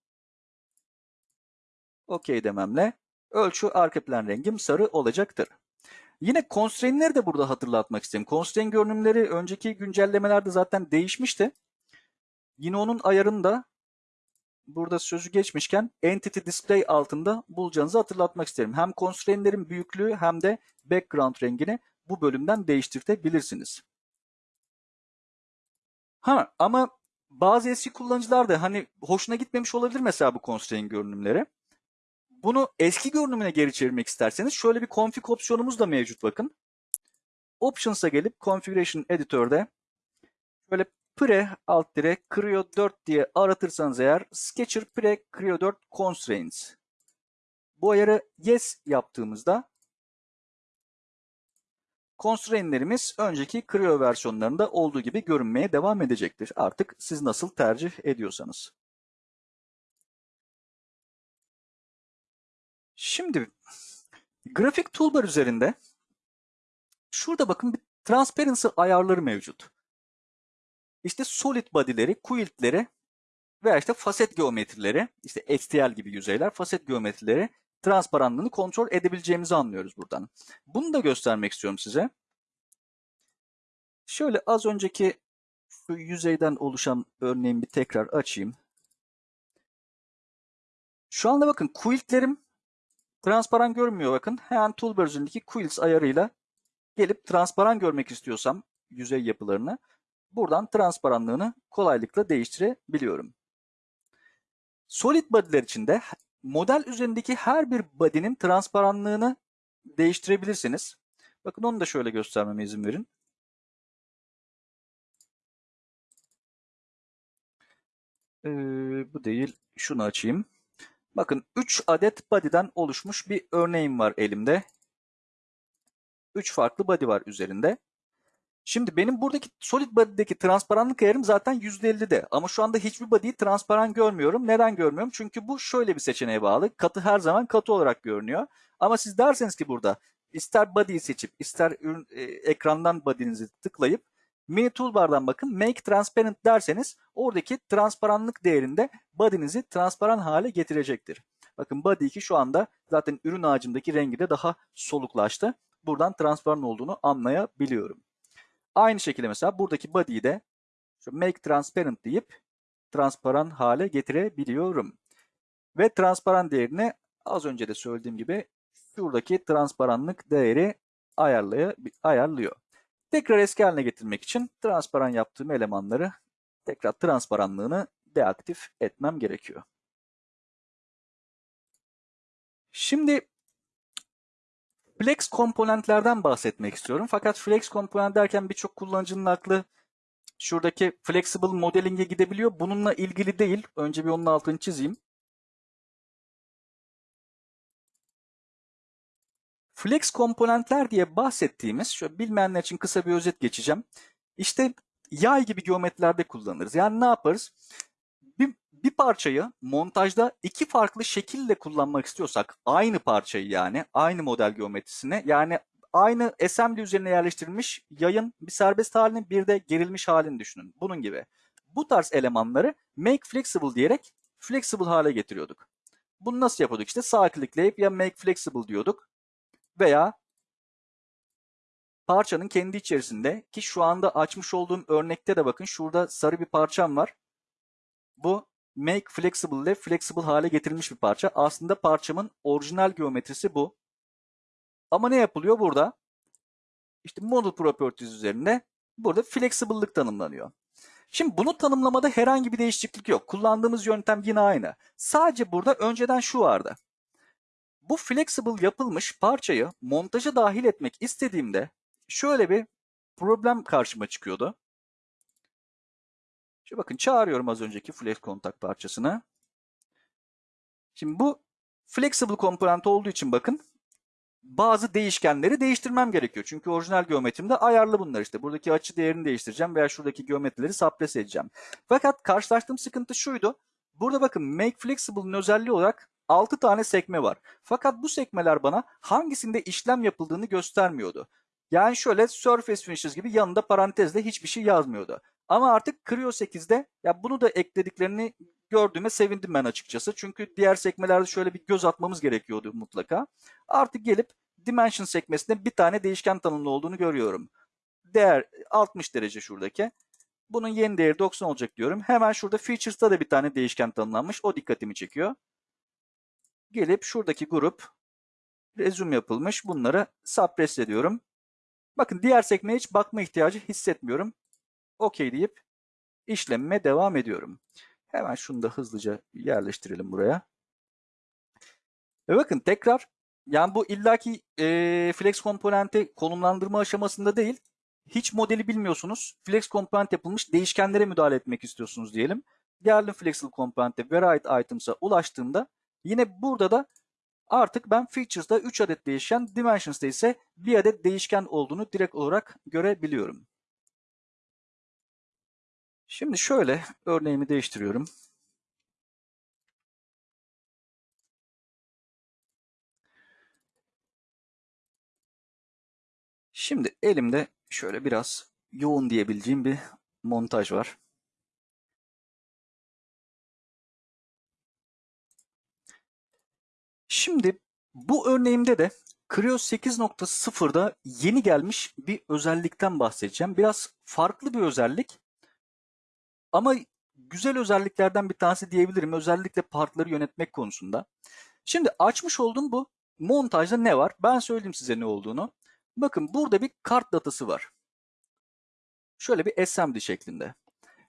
OK dememle ölçü arka plan rengim sarı olacaktır. Yine constraint'leri de burada hatırlatmak istedim. Constraint görünümleri önceki güncellemelerde zaten değişmişti. Yine onun ayarını da burada sözü geçmişken Entity Display altında bulacağınızı hatırlatmak isterim. Hem constraint'lerin büyüklüğü hem de background rengini bu bölümden değiştirtebilirsiniz. Ha ama bazı eski kullanıcılar da hani hoşuna gitmemiş olabilir mesela bu constraint görünümleri. Bunu eski görünümüne geri çevirmek isterseniz şöyle bir config opsiyonumuz da mevcut bakın. Options'a gelip Configuration Editor'da böyle pre alt dire Creo 4 diye aratırsanız eğer Sketcher pre Creo 4 constraints. Bu ayarı yes yaptığımızda constraint'lerimiz önceki Creo versiyonlarında olduğu gibi görünmeye devam edecektir. Artık siz nasıl tercih ediyorsanız. Şimdi grafik toolbar üzerinde şurada bakın bir transparency ayarları mevcut. İşte solid body'leri, quilt'leri veya işte faset geometrileri, işte STL gibi yüzeyler, faset geometrileri transparanlığını kontrol edebileceğimizi anlıyoruz buradan. Bunu da göstermek istiyorum size. Şöyle az önceki şu yüzeyden oluşan örneğimi bir tekrar açayım. Şu anda bakın quiltlerim transparan görünmüyor bakın. Hemen toolbar üzerindeki quilts ayarıyla gelip transparan görmek istiyorsam yüzey yapılarını buradan transparanlığını kolaylıkla değiştirebiliyorum. Solid body'ler için de model üzerindeki her bir body'nin transparanlığını değiştirebilirsiniz. Bakın onu da şöyle göstermeme izin verin. Ee, bu değil. Şunu açayım. Bakın 3 adet body'den oluşmuş bir örneğim var elimde. 3 farklı body var üzerinde. Şimdi benim buradaki solid body'deki transparanlık ayarım zaten %50'de. Ama şu anda hiçbir body'yi transparan görmüyorum. Neden görmüyorum? Çünkü bu şöyle bir seçeneğe bağlı. Katı her zaman katı olarak görünüyor. Ama siz derseniz ki burada ister body'yi seçip ister ürün, e, ekrandan body'nizi tıklayıp mini toolbar'dan bakın make transparent derseniz oradaki transparanlık değerinde body'nizi transparan hale getirecektir. Bakın body 2 şu anda zaten ürün ağacındaki rengi de daha soluklaştı. Buradan transparan olduğunu anlayabiliyorum. Aynı şekilde mesela buradaki body'yi de make transparent deyip transparan hale getirebiliyorum. Ve transparan değerini az önce de söylediğim gibi şuradaki transparanlık değeri ayarlıyor. Tekrar eski haline getirmek için transparan yaptığım elemanları tekrar transparanlığını deaktif etmem gerekiyor. Şimdi Flex komponentlerden bahsetmek istiyorum. Fakat flex komponent derken birçok kullanıcının aklı şuradaki flexible modeling'e gidebiliyor. Bununla ilgili değil. Önce bir onun altını çizeyim. Flex komponentler diye bahsettiğimiz, şöyle bilmeyenler için kısa bir özet geçeceğim. İşte yay gibi geometrilerde kullanırız. Yani ne yaparız? Bir, bir parçayı montajda iki farklı şekille kullanmak istiyorsak, aynı parçayı yani, aynı model geometrisine, yani aynı assembly üzerine yerleştirilmiş yayın bir serbest halini bir de gerilmiş halini düşünün. Bunun gibi. Bu tarz elemanları make flexible diyerek flexible hale getiriyorduk. Bunu nasıl yapıyorduk? İşte sağ klikleyip ya make flexible diyorduk veya parçanın kendi içerisinde ki şu anda açmış olduğum örnekte de bakın şurada sarı bir parçam var. Bu make flexible ile flexible hale getirilmiş bir parça. Aslında parçamın orijinal geometrisi bu. Ama ne yapılıyor burada? İşte model properties üzerinde burada flexible'lık tanımlanıyor. Şimdi bunu tanımlamada herhangi bir değişiklik yok. Kullandığımız yöntem yine aynı. Sadece burada önceden şu vardı. Bu flexible yapılmış parçayı montaja dahil etmek istediğimde şöyle bir problem karşıma çıkıyordu. Şimdi bakın çağırıyorum az önceki flex kontak parçasını. Şimdi bu flexible komponent olduğu için bakın bazı değişkenleri değiştirmem gerekiyor. Çünkü orijinal geometrimde ayarlı bunlar işte. Buradaki açı değerini değiştireceğim veya şuradaki geometrileri sapres edeceğim. Fakat karşılaştığım sıkıntı şuydu. Burada bakın make flexible'ın özelliği olarak 6 tane sekme var. Fakat bu sekmeler bana hangisinde işlem yapıldığını göstermiyordu. Yani şöyle surface finishes gibi yanında parantezle hiçbir şey yazmıyordu. Ama artık Creo 8'de ya bunu da eklediklerini gördüğüme sevindim ben açıkçası. Çünkü diğer sekmelerde şöyle bir göz atmamız gerekiyordu mutlaka. Artık gelip Dimension sekmesinde bir tane değişken tanımlı olduğunu görüyorum. Değer 60 derece şuradaki. Bunun yeni değeri 90 olacak diyorum. Hemen şurada Features'ta da bir tane değişken tanımlanmış. O dikkatimi çekiyor. Gelip şuradaki grup resume yapılmış. Bunları suppress ediyorum. Bakın diğer sekmeye hiç bakma ihtiyacı hissetmiyorum. OK deyip işlemime devam ediyorum. Hemen şunu da hızlıca yerleştirelim buraya. Ve bakın tekrar yani bu illaki e, flex komponenti konumlandırma aşamasında değil. Hiç modeli bilmiyorsunuz. Flex komponent yapılmış değişkenlere müdahale etmek istiyorsunuz diyelim. Geldim flexible komponente variate items'a ulaştığımda Yine burada da artık ben features'da 3 adet değişken, dimensions'da ise 1 adet değişken olduğunu direkt olarak görebiliyorum. Şimdi şöyle örneğimi değiştiriyorum. Şimdi elimde şöyle biraz yoğun diyebileceğim bir montaj var. Şimdi bu örneğimde de Creo 8.0'da yeni gelmiş bir özellikten bahsedeceğim. Biraz farklı bir özellik ama güzel özelliklerden bir tanesi diyebilirim. Özellikle partları yönetmek konusunda. Şimdi açmış olduğum bu montajda ne var? Ben söyleyeyim size ne olduğunu. Bakın burada bir kart datası var. Şöyle bir SMD şeklinde.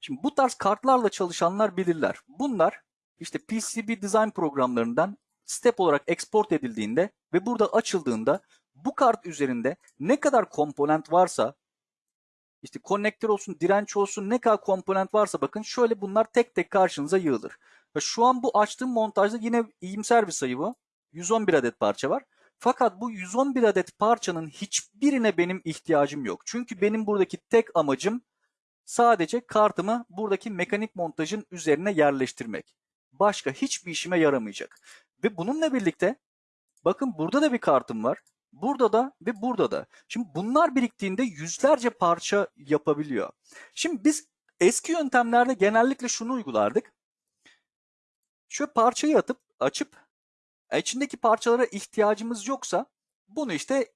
Şimdi bu tarz kartlarla çalışanlar bilirler. Bunlar işte PCB design programlarından step olarak export edildiğinde ve burada açıldığında bu kart üzerinde ne kadar komponent varsa işte konnektör olsun, direnç olsun ne kadar komponent varsa bakın şöyle bunlar tek tek karşınıza yığılır. Ve şu an bu açtığım montajda yine iyimser bir sayı bu. 111 adet parça var. Fakat bu 111 adet parçanın hiçbirine benim ihtiyacım yok. Çünkü benim buradaki tek amacım sadece kartımı buradaki mekanik montajın üzerine yerleştirmek. Başka hiçbir işime yaramayacak. Ve bununla birlikte bakın burada da bir kartım var. Burada da ve burada da. Şimdi bunlar biriktiğinde yüzlerce parça yapabiliyor. Şimdi biz eski yöntemlerde genellikle şunu uygulardık. Şöyle parçayı atıp açıp e, içindeki parçalara ihtiyacımız yoksa bunu işte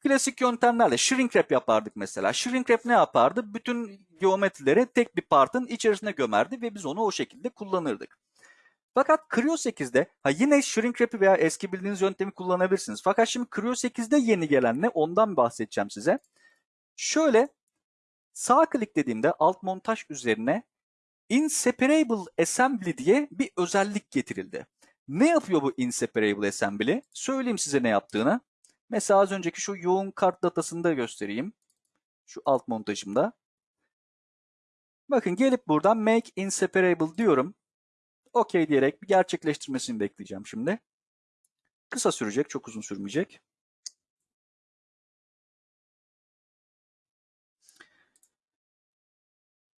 klasik yöntemlerle shrink wrap yapardık mesela. Shrink wrap ne yapardı? Bütün geometrileri tek bir partın içerisine gömerdi ve biz onu o şekilde kullanırdık. Fakat Creo 8'de ha yine shrink wrap'i veya eski bildiğiniz yöntemi kullanabilirsiniz. Fakat şimdi Creo 8'de yeni gelen ne ondan bahsedeceğim size. Şöyle sağ klik dediğimde alt montaj üzerine Inseparable Assembly diye bir özellik getirildi. Ne yapıyor bu Inseparable Assembly? Söyleyeyim size ne yaptığını. Mesela az önceki şu yoğun kart datasını da göstereyim. Şu alt montajımda. Bakın gelip buradan Make Inseparable diyorum. OK diyerek bir gerçekleştirmesini bekleyeceğim şimdi. Kısa sürecek, çok uzun sürmeyecek.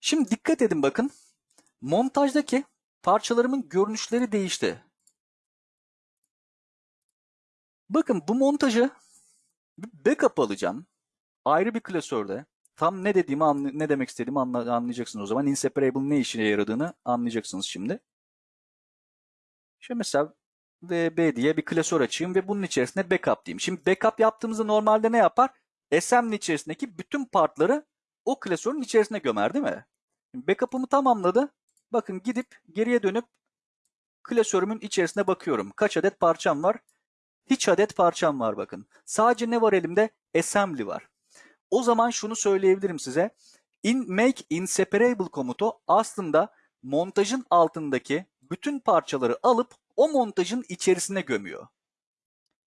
Şimdi dikkat edin bakın. Montajdaki parçalarımın görünüşleri değişti. Bakın bu montajı backup alacağım. Ayrı bir klasörde. Tam ne dediğimi ne demek istediğimi anlayacaksınız o zaman. Inseparable ne işine yaradığını anlayacaksınız şimdi. Şimdi mesela VB diye bir klasör açayım ve bunun içerisinde backup diyeyim. Şimdi backup yaptığımızda normalde ne yapar? SM'nin içerisindeki bütün partları o klasörün içerisine gömer değil mi? Backup'ımı tamamladı. Bakın gidip geriye dönüp klasörümün içerisine bakıyorum. Kaç adet parçam var? Hiç adet parçam var bakın. Sadece ne var elimde? Assembly var. O zaman şunu söyleyebilirim size. In make inseparable komutu aslında montajın altındaki bütün parçaları alıp o montajın içerisine gömüyor.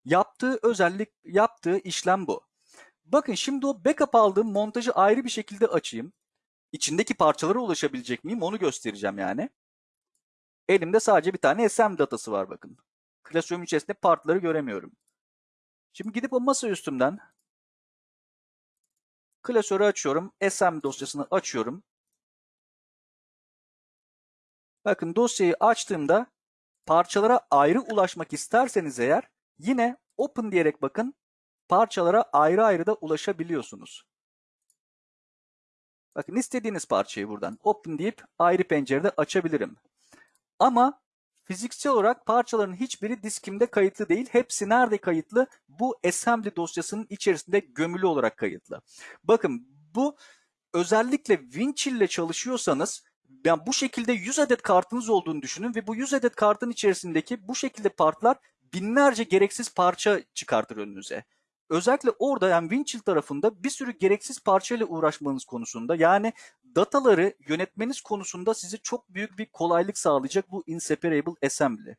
Yaptığı özellik, yaptığı işlem bu. Bakın şimdi o backup aldığım montajı ayrı bir şekilde açayım. İçindeki parçalara ulaşabilecek miyim onu göstereceğim yani. Elimde sadece bir tane SM datası var bakın. Klasörüm içerisinde partları göremiyorum. Şimdi gidip o masa üstümden klasörü açıyorum. SM dosyasını açıyorum. Bakın dosyayı açtığımda parçalara ayrı ulaşmak isterseniz eğer yine open diyerek bakın parçalara ayrı ayrı da ulaşabiliyorsunuz. Bakın istediğiniz parçayı buradan open deyip ayrı pencerede açabilirim. Ama fiziksel olarak parçaların hiçbiri diskimde kayıtlı değil. Hepsi nerede kayıtlı? Bu assembly dosyasının içerisinde gömülü olarak kayıtlı. Bakın bu özellikle Winchill ile çalışıyorsanız yani bu şekilde 100 adet kartınız olduğunu düşünün ve bu 100 adet kartın içerisindeki bu şekilde partlar binlerce gereksiz parça çıkartır önünüze. Özellikle orada yani Winchill tarafında bir sürü gereksiz parçayla uğraşmanız konusunda yani dataları yönetmeniz konusunda size çok büyük bir kolaylık sağlayacak bu Inseparable Assembly.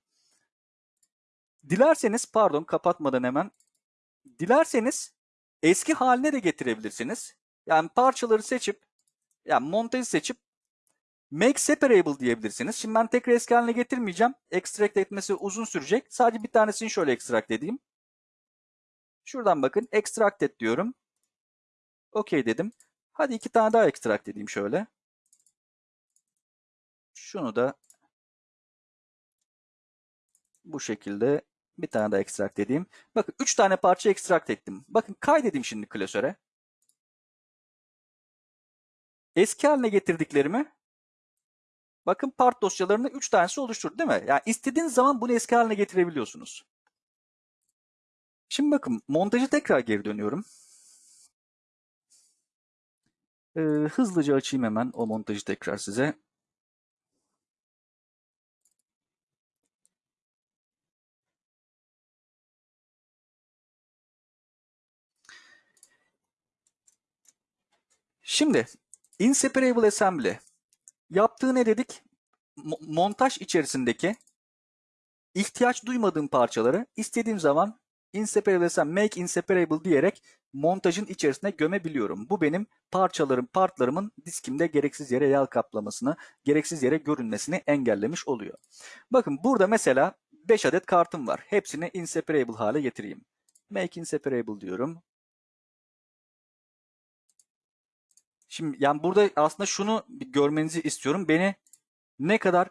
Dilerseniz pardon kapatmadan hemen dilerseniz eski haline de getirebilirsiniz. Yani parçaları seçip yani montajı seçip Make separable diyebilirsiniz. Şimdi ben tekrar eski haline getirmeyeceğim. Extract etmesi uzun sürecek. Sadece bir tanesini şöyle extract edeyim. Şuradan bakın extract et diyorum. OK dedim. Hadi iki tane daha extract edeyim şöyle. Şunu da bu şekilde bir tane daha extract edeyim. Bakın 3 tane parça extract ettim. Bakın kaydedeyim şimdi klasöre. eski haline getirdiklerimi bakın part dosyalarını 3 tanesi oluşturdu değil mi? Yani istediğiniz zaman bunu eski haline getirebiliyorsunuz. Şimdi bakın montajı tekrar geri dönüyorum. Ee, hızlıca açayım hemen o montajı tekrar size. Şimdi inseparable assembly yaptığı ne dedik? Mo- montaj içerisindeki ihtiyaç duymadığım parçaları istediğim zaman inseparable assembly, make inseparable diyerek montajın içerisine gömebiliyorum. Bu benim parçalarım, partlarımın diskimde gereksiz yere yağ kaplamasını, gereksiz yere görünmesini engellemiş oluyor. Bakın burada mesela 5 adet kartım var. Hepsini inseparable hale getireyim. Make inseparable diyorum. Şimdi yani burada aslında şunu görmenizi istiyorum. Beni ne kadar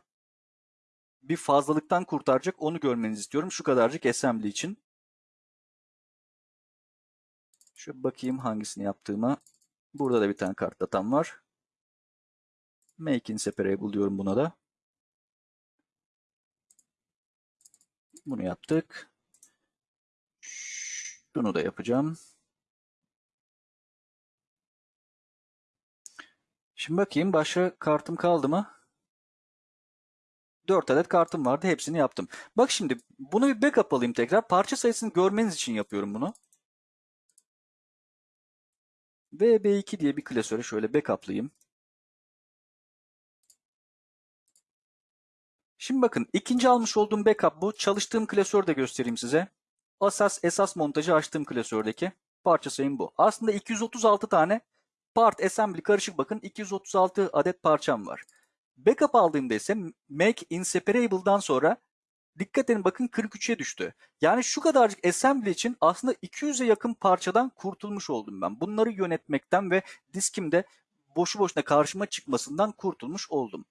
bir fazlalıktan kurtaracak onu görmenizi istiyorum. Şu kadarcık assembly için. Şöyle bakayım hangisini yaptığıma. Burada da bir tane kart datam var. Make inseparable diyorum buna da. Bunu yaptık. Şunu da yapacağım. Şimdi bakayım başka kartım kaldı mı? 4 adet kartım vardı. Hepsini yaptım. Bak şimdi bunu bir backup alayım tekrar. Parça sayısını görmeniz için yapıyorum bunu. VB2 diye bir klasöre şöyle backup'layayım. Şimdi bakın ikinci almış olduğum backup bu. Çalıştığım klasörü de göstereyim size. Asas esas montajı açtığım klasördeki parça sayım bu. Aslında 236 tane part assembly karışık bakın 236 adet parçam var. Backup aldığımda ise make inseparable'dan sonra dikkat edin bakın 43'e düştü. Yani şu kadarcık assembly için aslında 200'e yakın parçadan kurtulmuş oldum ben. Bunları yönetmekten ve diskimde boşu boşuna karşıma çıkmasından kurtulmuş oldum.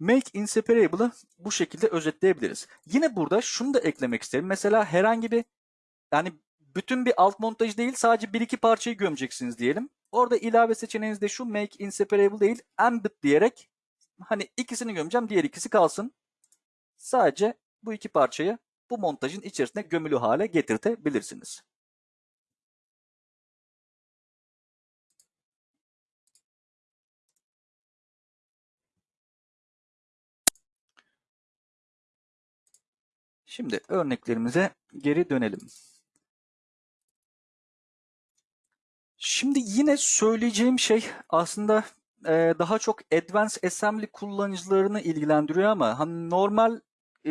Make inseparable'ı bu şekilde özetleyebiliriz. Yine burada şunu da eklemek isterim. Mesela herhangi bir yani bütün bir alt montaj değil sadece bir iki parçayı gömeceksiniz diyelim. Orada ilave seçeneğiniz de şu make inseparable değil embed diyerek hani ikisini gömeceğim diğer ikisi kalsın. Sadece bu iki parçayı bu montajın içerisine gömülü hale getirtebilirsiniz. Şimdi örneklerimize geri dönelim. Şimdi yine söyleyeceğim şey aslında e, daha çok Advanced Assembly kullanıcılarını ilgilendiriyor ama hani normal e,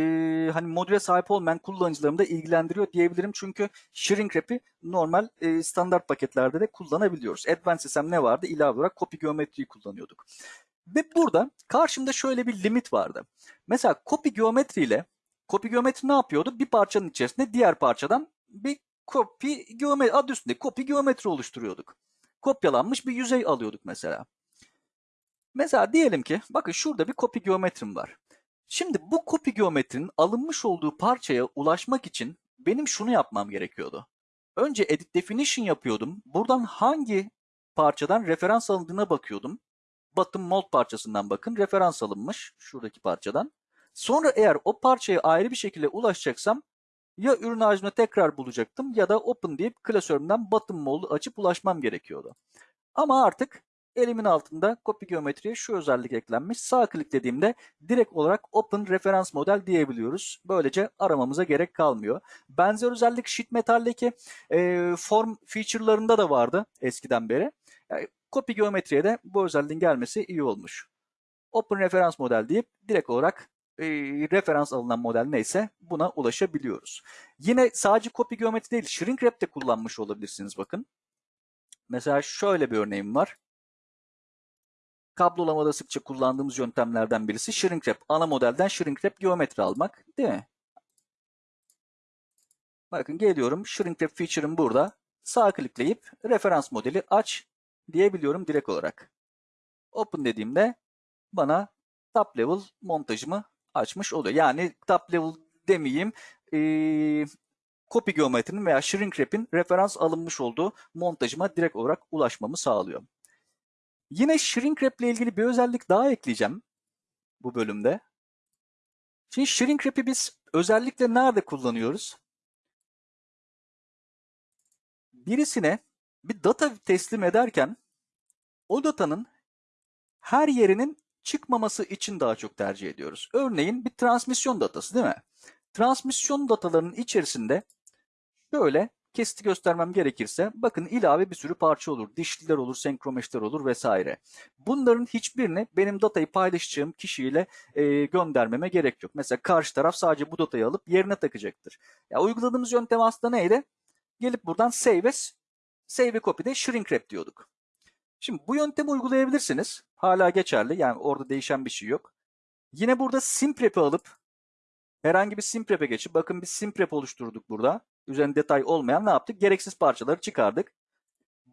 hani modüle sahip olmayan kullanıcılarını da ilgilendiriyor diyebilirim. Çünkü shrink wrap'i normal e, standart paketlerde de kullanabiliyoruz. Advanced Assembly ne vardı? İlave olarak copy geometriyi kullanıyorduk. Ve burada karşımda şöyle bir limit vardı. Mesela copy geometri ile copy geometri ne yapıyordu? Bir parçanın içerisinde diğer parçadan bir copy geometri adı üstünde copy geometri oluşturuyorduk. Kopyalanmış bir yüzey alıyorduk mesela. Mesela diyelim ki bakın şurada bir copy geometrim var. Şimdi bu copy geometrinin alınmış olduğu parçaya ulaşmak için benim şunu yapmam gerekiyordu. Önce edit definition yapıyordum. Buradan hangi parçadan referans alındığına bakıyordum. Bottom mold parçasından bakın referans alınmış şuradaki parçadan. Sonra eğer o parçaya ayrı bir şekilde ulaşacaksam ya ürün ağacını tekrar bulacaktım ya da open deyip klasörümden bottom mold'u açıp ulaşmam gerekiyordu. Ama artık elimin altında copy geometriye şu özellik eklenmiş. Sağ kliklediğimde direkt olarak open referans model diyebiliyoruz. Böylece aramamıza gerek kalmıyor. Benzer özellik sheet metal'deki e, form feature'larında da vardı eskiden beri. Yani, copy geometriye de bu özelliğin gelmesi iyi olmuş. Open referans model deyip direkt olarak e, referans alınan model neyse buna ulaşabiliyoruz. Yine sadece copy geometri değil shrink wrap de kullanmış olabilirsiniz bakın. Mesela şöyle bir örneğim var. Kablolamada sıkça kullandığımız yöntemlerden birisi shrink wrap. Ana modelden shrink wrap geometri almak değil mi? Bakın geliyorum shrink wrap feature'ım burada. Sağ klikleyip referans modeli aç diyebiliyorum direkt olarak. Open dediğimde bana top level montajımı açmış oluyor. Yani top level demeyeyim. Ee, copy geometrinin veya shrink wrap'in referans alınmış olduğu montajıma direkt olarak ulaşmamı sağlıyor. Yine shrink wrap ile ilgili bir özellik daha ekleyeceğim bu bölümde. Şimdi shrink wrap'i biz özellikle nerede kullanıyoruz? Birisine bir data teslim ederken o datanın her yerinin çıkmaması için daha çok tercih ediyoruz. Örneğin bir transmisyon datası değil mi? Transmisyon datalarının içerisinde şöyle kesiti göstermem gerekirse bakın ilave bir sürü parça olur. Dişliler olur, senkromeşler olur vesaire. Bunların hiçbirini benim datayı paylaşacağım kişiyle e, göndermeme gerek yok. Mesela karşı taraf sadece bu datayı alıp yerine takacaktır. Ya uyguladığımız yöntem aslında neydi? Gelip buradan save as, save a copy'de shrink wrap diyorduk. Şimdi bu yöntemi uygulayabilirsiniz. Hala geçerli. Yani orada değişen bir şey yok. Yine burada simprep'i alıp herhangi bir simprep'e geçip bakın bir simprep oluşturduk burada. Üzerinde detay olmayan ne yaptık? Gereksiz parçaları çıkardık.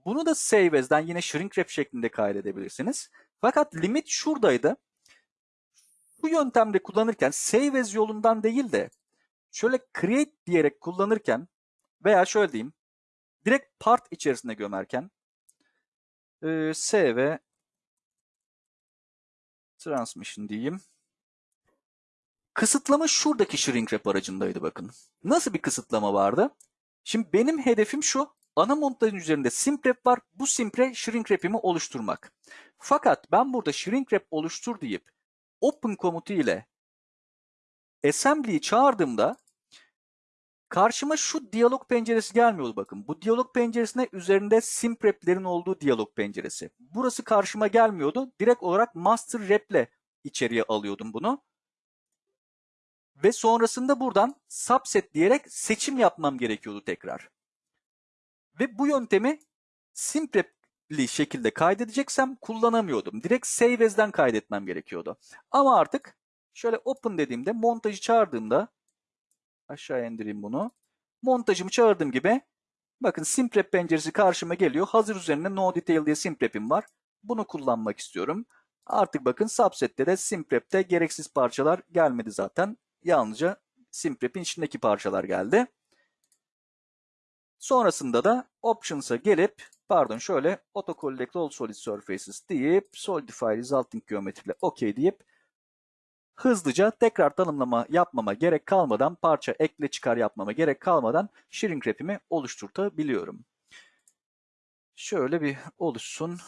Bunu da save as'den yine shrink wrap şeklinde kaydedebilirsiniz. Fakat limit şuradaydı. Bu yöntemde kullanırken save as yolundan değil de şöyle create diyerek kullanırken veya şöyle diyeyim direkt part içerisine gömerken e, save transmission diyeyim. Kısıtlama şuradaki shrink wrap aracındaydı bakın. Nasıl bir kısıtlama vardı? Şimdi benim hedefim şu. Ana montajın üzerinde simp var. Bu simp'e shrink wrap'imi oluşturmak. Fakat ben burada shrink wrap oluştur deyip open komutu ile assembly'yi çağırdığımda karşıma şu diyalog penceresi gelmiyordu bakın. Bu diyalog penceresine üzerinde simp wrap'lerin olduğu diyalog penceresi. Burası karşıma gelmiyordu. Direkt olarak master wrap'le içeriye alıyordum bunu. Ve sonrasında buradan subset diyerek seçim yapmam gerekiyordu tekrar. Ve bu yöntemi simprepli şekilde kaydedeceksem kullanamıyordum. Direkt save as'den kaydetmem gerekiyordu. Ama artık şöyle open dediğimde montajı çağırdığımda aşağı indireyim bunu. Montajımı çağırdığım gibi bakın simprep penceresi karşıma geliyor. Hazır üzerinde no detail diye simprep'im var. Bunu kullanmak istiyorum. Artık bakın subset'te de simprep'te gereksiz parçalar gelmedi zaten. Yalnızca simprep'in içindeki parçalar geldi. Sonrasında da Options'a gelip pardon şöyle Auto Collect All Solid Surfaces deyip Solidify Resulting Geometry ile OK deyip hızlıca tekrar tanımlama yapmama gerek kalmadan parça ekle çıkar yapmama gerek kalmadan shrink wrap'imi oluşturtabiliyorum. Şöyle bir oluşsun.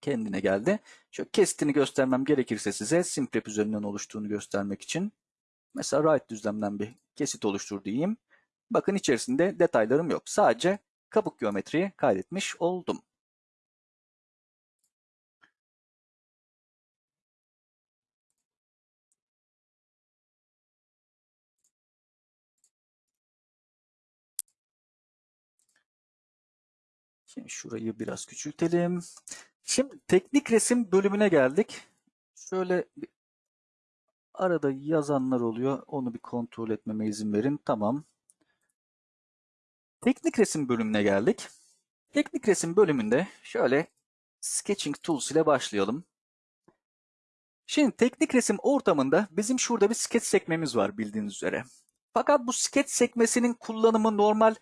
Kendine geldi. Şöyle kesitini göstermem gerekirse size simplep üzerinden oluştuğunu göstermek için. Mesela right düzlemden bir kesit oluştur diyeyim. Bakın içerisinde detaylarım yok. Sadece kabuk geometriyi kaydetmiş oldum. Şimdi şurayı biraz küçültelim. Şimdi teknik resim bölümüne geldik. Şöyle arada yazanlar oluyor. Onu bir kontrol etmeme izin verin. Tamam. Teknik resim bölümüne geldik. Teknik resim bölümünde şöyle Sketching Tools ile başlayalım. Şimdi teknik resim ortamında bizim şurada bir sketch sekmemiz var bildiğiniz üzere. Fakat bu sketch sekmesinin kullanımı normal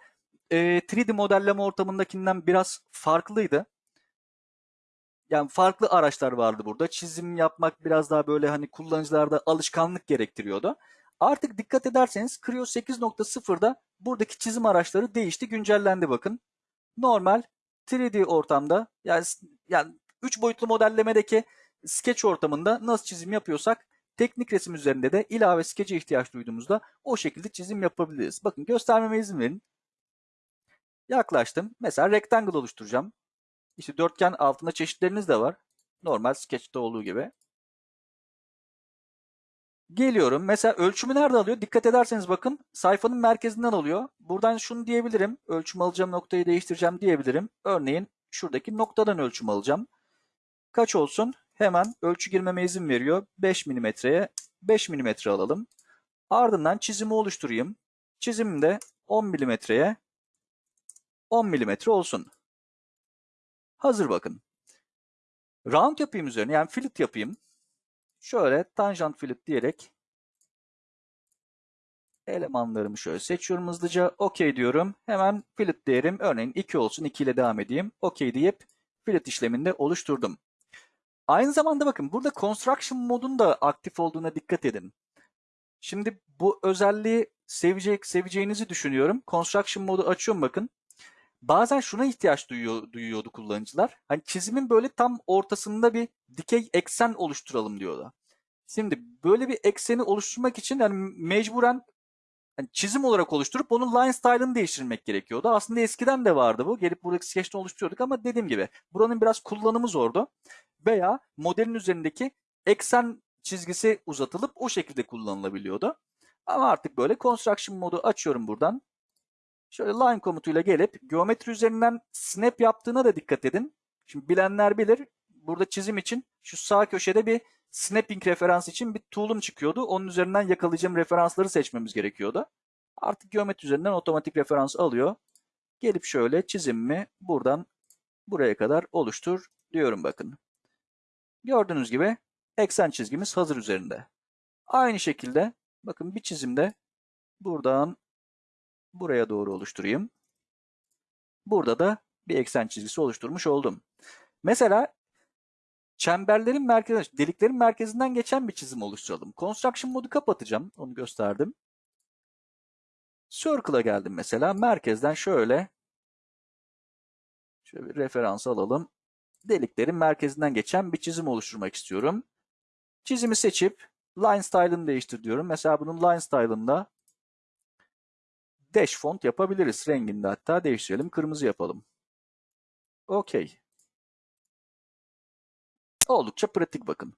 e, 3D modelleme ortamındakinden biraz farklıydı. Yani farklı araçlar vardı burada. Çizim yapmak biraz daha böyle hani kullanıcılarda alışkanlık gerektiriyordu. Artık dikkat ederseniz Creo 8.0'da buradaki çizim araçları değişti, güncellendi bakın. Normal 3D ortamda yani yani 3 boyutlu modellemedeki sketch ortamında nasıl çizim yapıyorsak teknik resim üzerinde de ilave sketch'e ihtiyaç duyduğumuzda o şekilde çizim yapabiliriz. Bakın göstermeme izin verin. Yaklaştım. Mesela rectangle oluşturacağım. İşte dörtgen altında çeşitleriniz de var. Normal sketch'te olduğu gibi. Geliyorum. Mesela ölçümü nerede alıyor? Dikkat ederseniz bakın sayfanın merkezinden alıyor. Buradan şunu diyebilirim. Ölçüm alacağım noktayı değiştireceğim diyebilirim. Örneğin şuradaki noktadan ölçüm alacağım. Kaç olsun? Hemen ölçü girmeme izin veriyor. 5 milimetreye 5 milimetre alalım. Ardından çizimi oluşturayım. Çizimim de 10 milimetreye 10 milimetre olsun. Hazır bakın. Round yapayım üzerine yani fillet yapayım. Şöyle tangent fillet diyerek Elemanlarımı şöyle seçiyorum hızlıca. OK diyorum. Hemen fillet değerim örneğin 2 olsun. 2 ile devam edeyim. OK deyip fillet işleminde oluşturdum. Aynı zamanda bakın burada construction modun da aktif olduğuna dikkat edin. Şimdi bu özelliği sevecek, seveceğinizi düşünüyorum. Construction modu açıyorum bakın. Bazen şuna ihtiyaç duyuyor, duyuyordu kullanıcılar. Hani çizimin böyle tam ortasında bir dikey eksen oluşturalım diyordu. Şimdi böyle bir ekseni oluşturmak için yani mecburen yani çizim olarak oluşturup onun line style'ını değiştirmek gerekiyordu. Aslında eskiden de vardı bu. Gelip buradaki sketch'ten oluşturuyorduk ama dediğim gibi buranın biraz kullanımı zordu. Veya modelin üzerindeki eksen çizgisi uzatılıp o şekilde kullanılabiliyordu. Ama artık böyle construction modu açıyorum buradan. Şöyle line komutuyla gelip geometri üzerinden snap yaptığına da dikkat edin. Şimdi bilenler bilir. Burada çizim için şu sağ köşede bir snapping referans için bir tool'um çıkıyordu. Onun üzerinden yakalayacağım referansları seçmemiz gerekiyordu. Artık geometri üzerinden otomatik referans alıyor. Gelip şöyle çizimimi buradan buraya kadar oluştur diyorum bakın. Gördüğünüz gibi eksen çizgimiz hazır üzerinde. Aynı şekilde bakın bir çizimde buradan buraya doğru oluşturayım. Burada da bir eksen çizgisi oluşturmuş oldum. Mesela çemberlerin merkezi, deliklerin merkezinden geçen bir çizim oluşturalım. Construction modu kapatacağım. Onu gösterdim. Circle'a geldim mesela. Merkezden şöyle şöyle bir referans alalım. Deliklerin merkezinden geçen bir çizim oluşturmak istiyorum. Çizimi seçip line style'ını değiştir diyorum. Mesela bunun line style'ında dash font yapabiliriz. Rengini de hatta değiştirelim. Kırmızı yapalım. Okey. Oldukça pratik bakın.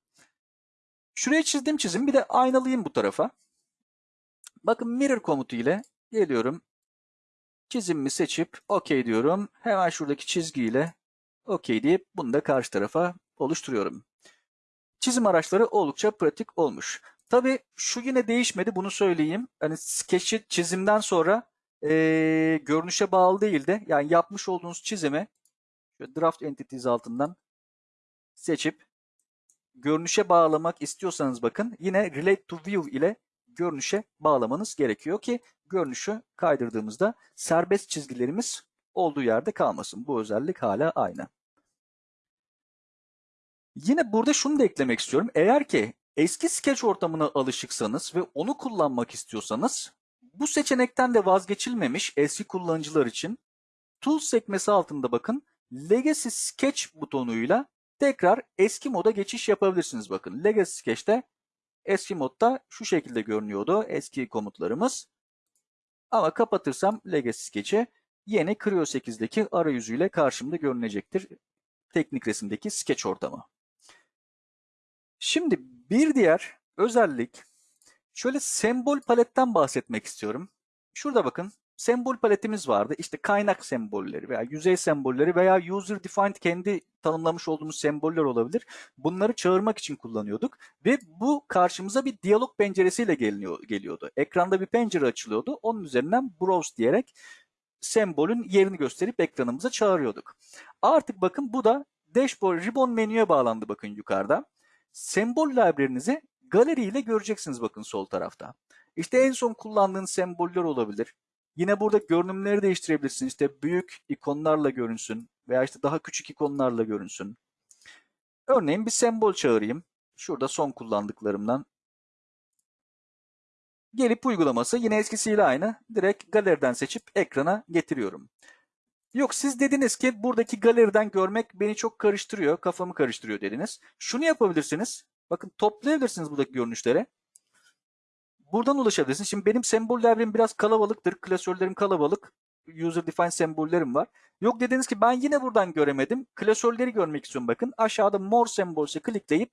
Şuraya çizdiğim çizim bir de aynalayayım bu tarafa. Bakın mirror komutu ile geliyorum. Çizimimi seçip OK diyorum. Hemen şuradaki çizgiyle OK deyip bunu da karşı tarafa oluşturuyorum. Çizim araçları oldukça pratik olmuş. Tabii şu yine değişmedi bunu söyleyeyim. Hani sketch'i çizimden sonra ee, görünüşe bağlı değil de yani yapmış olduğunuz çizimi şöyle draft entities altından seçip görünüşe bağlamak istiyorsanız bakın yine relate to view ile görünüşe bağlamanız gerekiyor ki görünüşü kaydırdığımızda serbest çizgilerimiz olduğu yerde kalmasın. Bu özellik hala aynı. Yine burada şunu da eklemek istiyorum. Eğer ki eski sketch ortamına alışıksanız ve onu kullanmak istiyorsanız bu seçenekten de vazgeçilmemiş eski kullanıcılar için Tools sekmesi altında bakın Legacy Sketch butonuyla tekrar eski moda geçiş yapabilirsiniz. Bakın Legacy Sketch'te eski modda şu şekilde görünüyordu eski komutlarımız. Ama kapatırsam Legacy Sketch'i yeni Creo 8'deki arayüzüyle karşımda görünecektir. Teknik resimdeki sketch ortamı. Şimdi bir diğer özellik şöyle sembol paletten bahsetmek istiyorum. Şurada bakın sembol paletimiz vardı. İşte kaynak sembolleri veya yüzey sembolleri veya user defined kendi tanımlamış olduğumuz semboller olabilir. Bunları çağırmak için kullanıyorduk ve bu karşımıza bir diyalog penceresiyle geliniyor, geliyordu. Ekranda bir pencere açılıyordu. Onun üzerinden browse diyerek sembolün yerini gösterip ekranımıza çağırıyorduk. Artık bakın bu da dashboard ribbon menüye bağlandı bakın yukarıda. Sembol library'nizi galeri ile göreceksiniz bakın sol tarafta. İşte en son kullandığınız semboller olabilir. Yine burada görünümleri değiştirebilirsiniz. İşte büyük ikonlarla görünsün veya işte daha küçük ikonlarla görünsün. Örneğin bir sembol çağırayım. Şurada son kullandıklarımdan. Gelip uygulaması yine eskisiyle aynı. Direkt galeriden seçip ekrana getiriyorum. Yok siz dediniz ki buradaki galeriden görmek beni çok karıştırıyor, kafamı karıştırıyor dediniz. Şunu yapabilirsiniz. Bakın toplayabilirsiniz buradaki görünüşlere. Buradan ulaşabilirsiniz. Şimdi benim sembollerim biraz kalabalıktır. Klasörlerim kalabalık. User defined sembollerim var. Yok dediniz ki ben yine buradan göremedim. Klasörleri görmek istiyorum bakın. Aşağıda more sembols'e klikleyip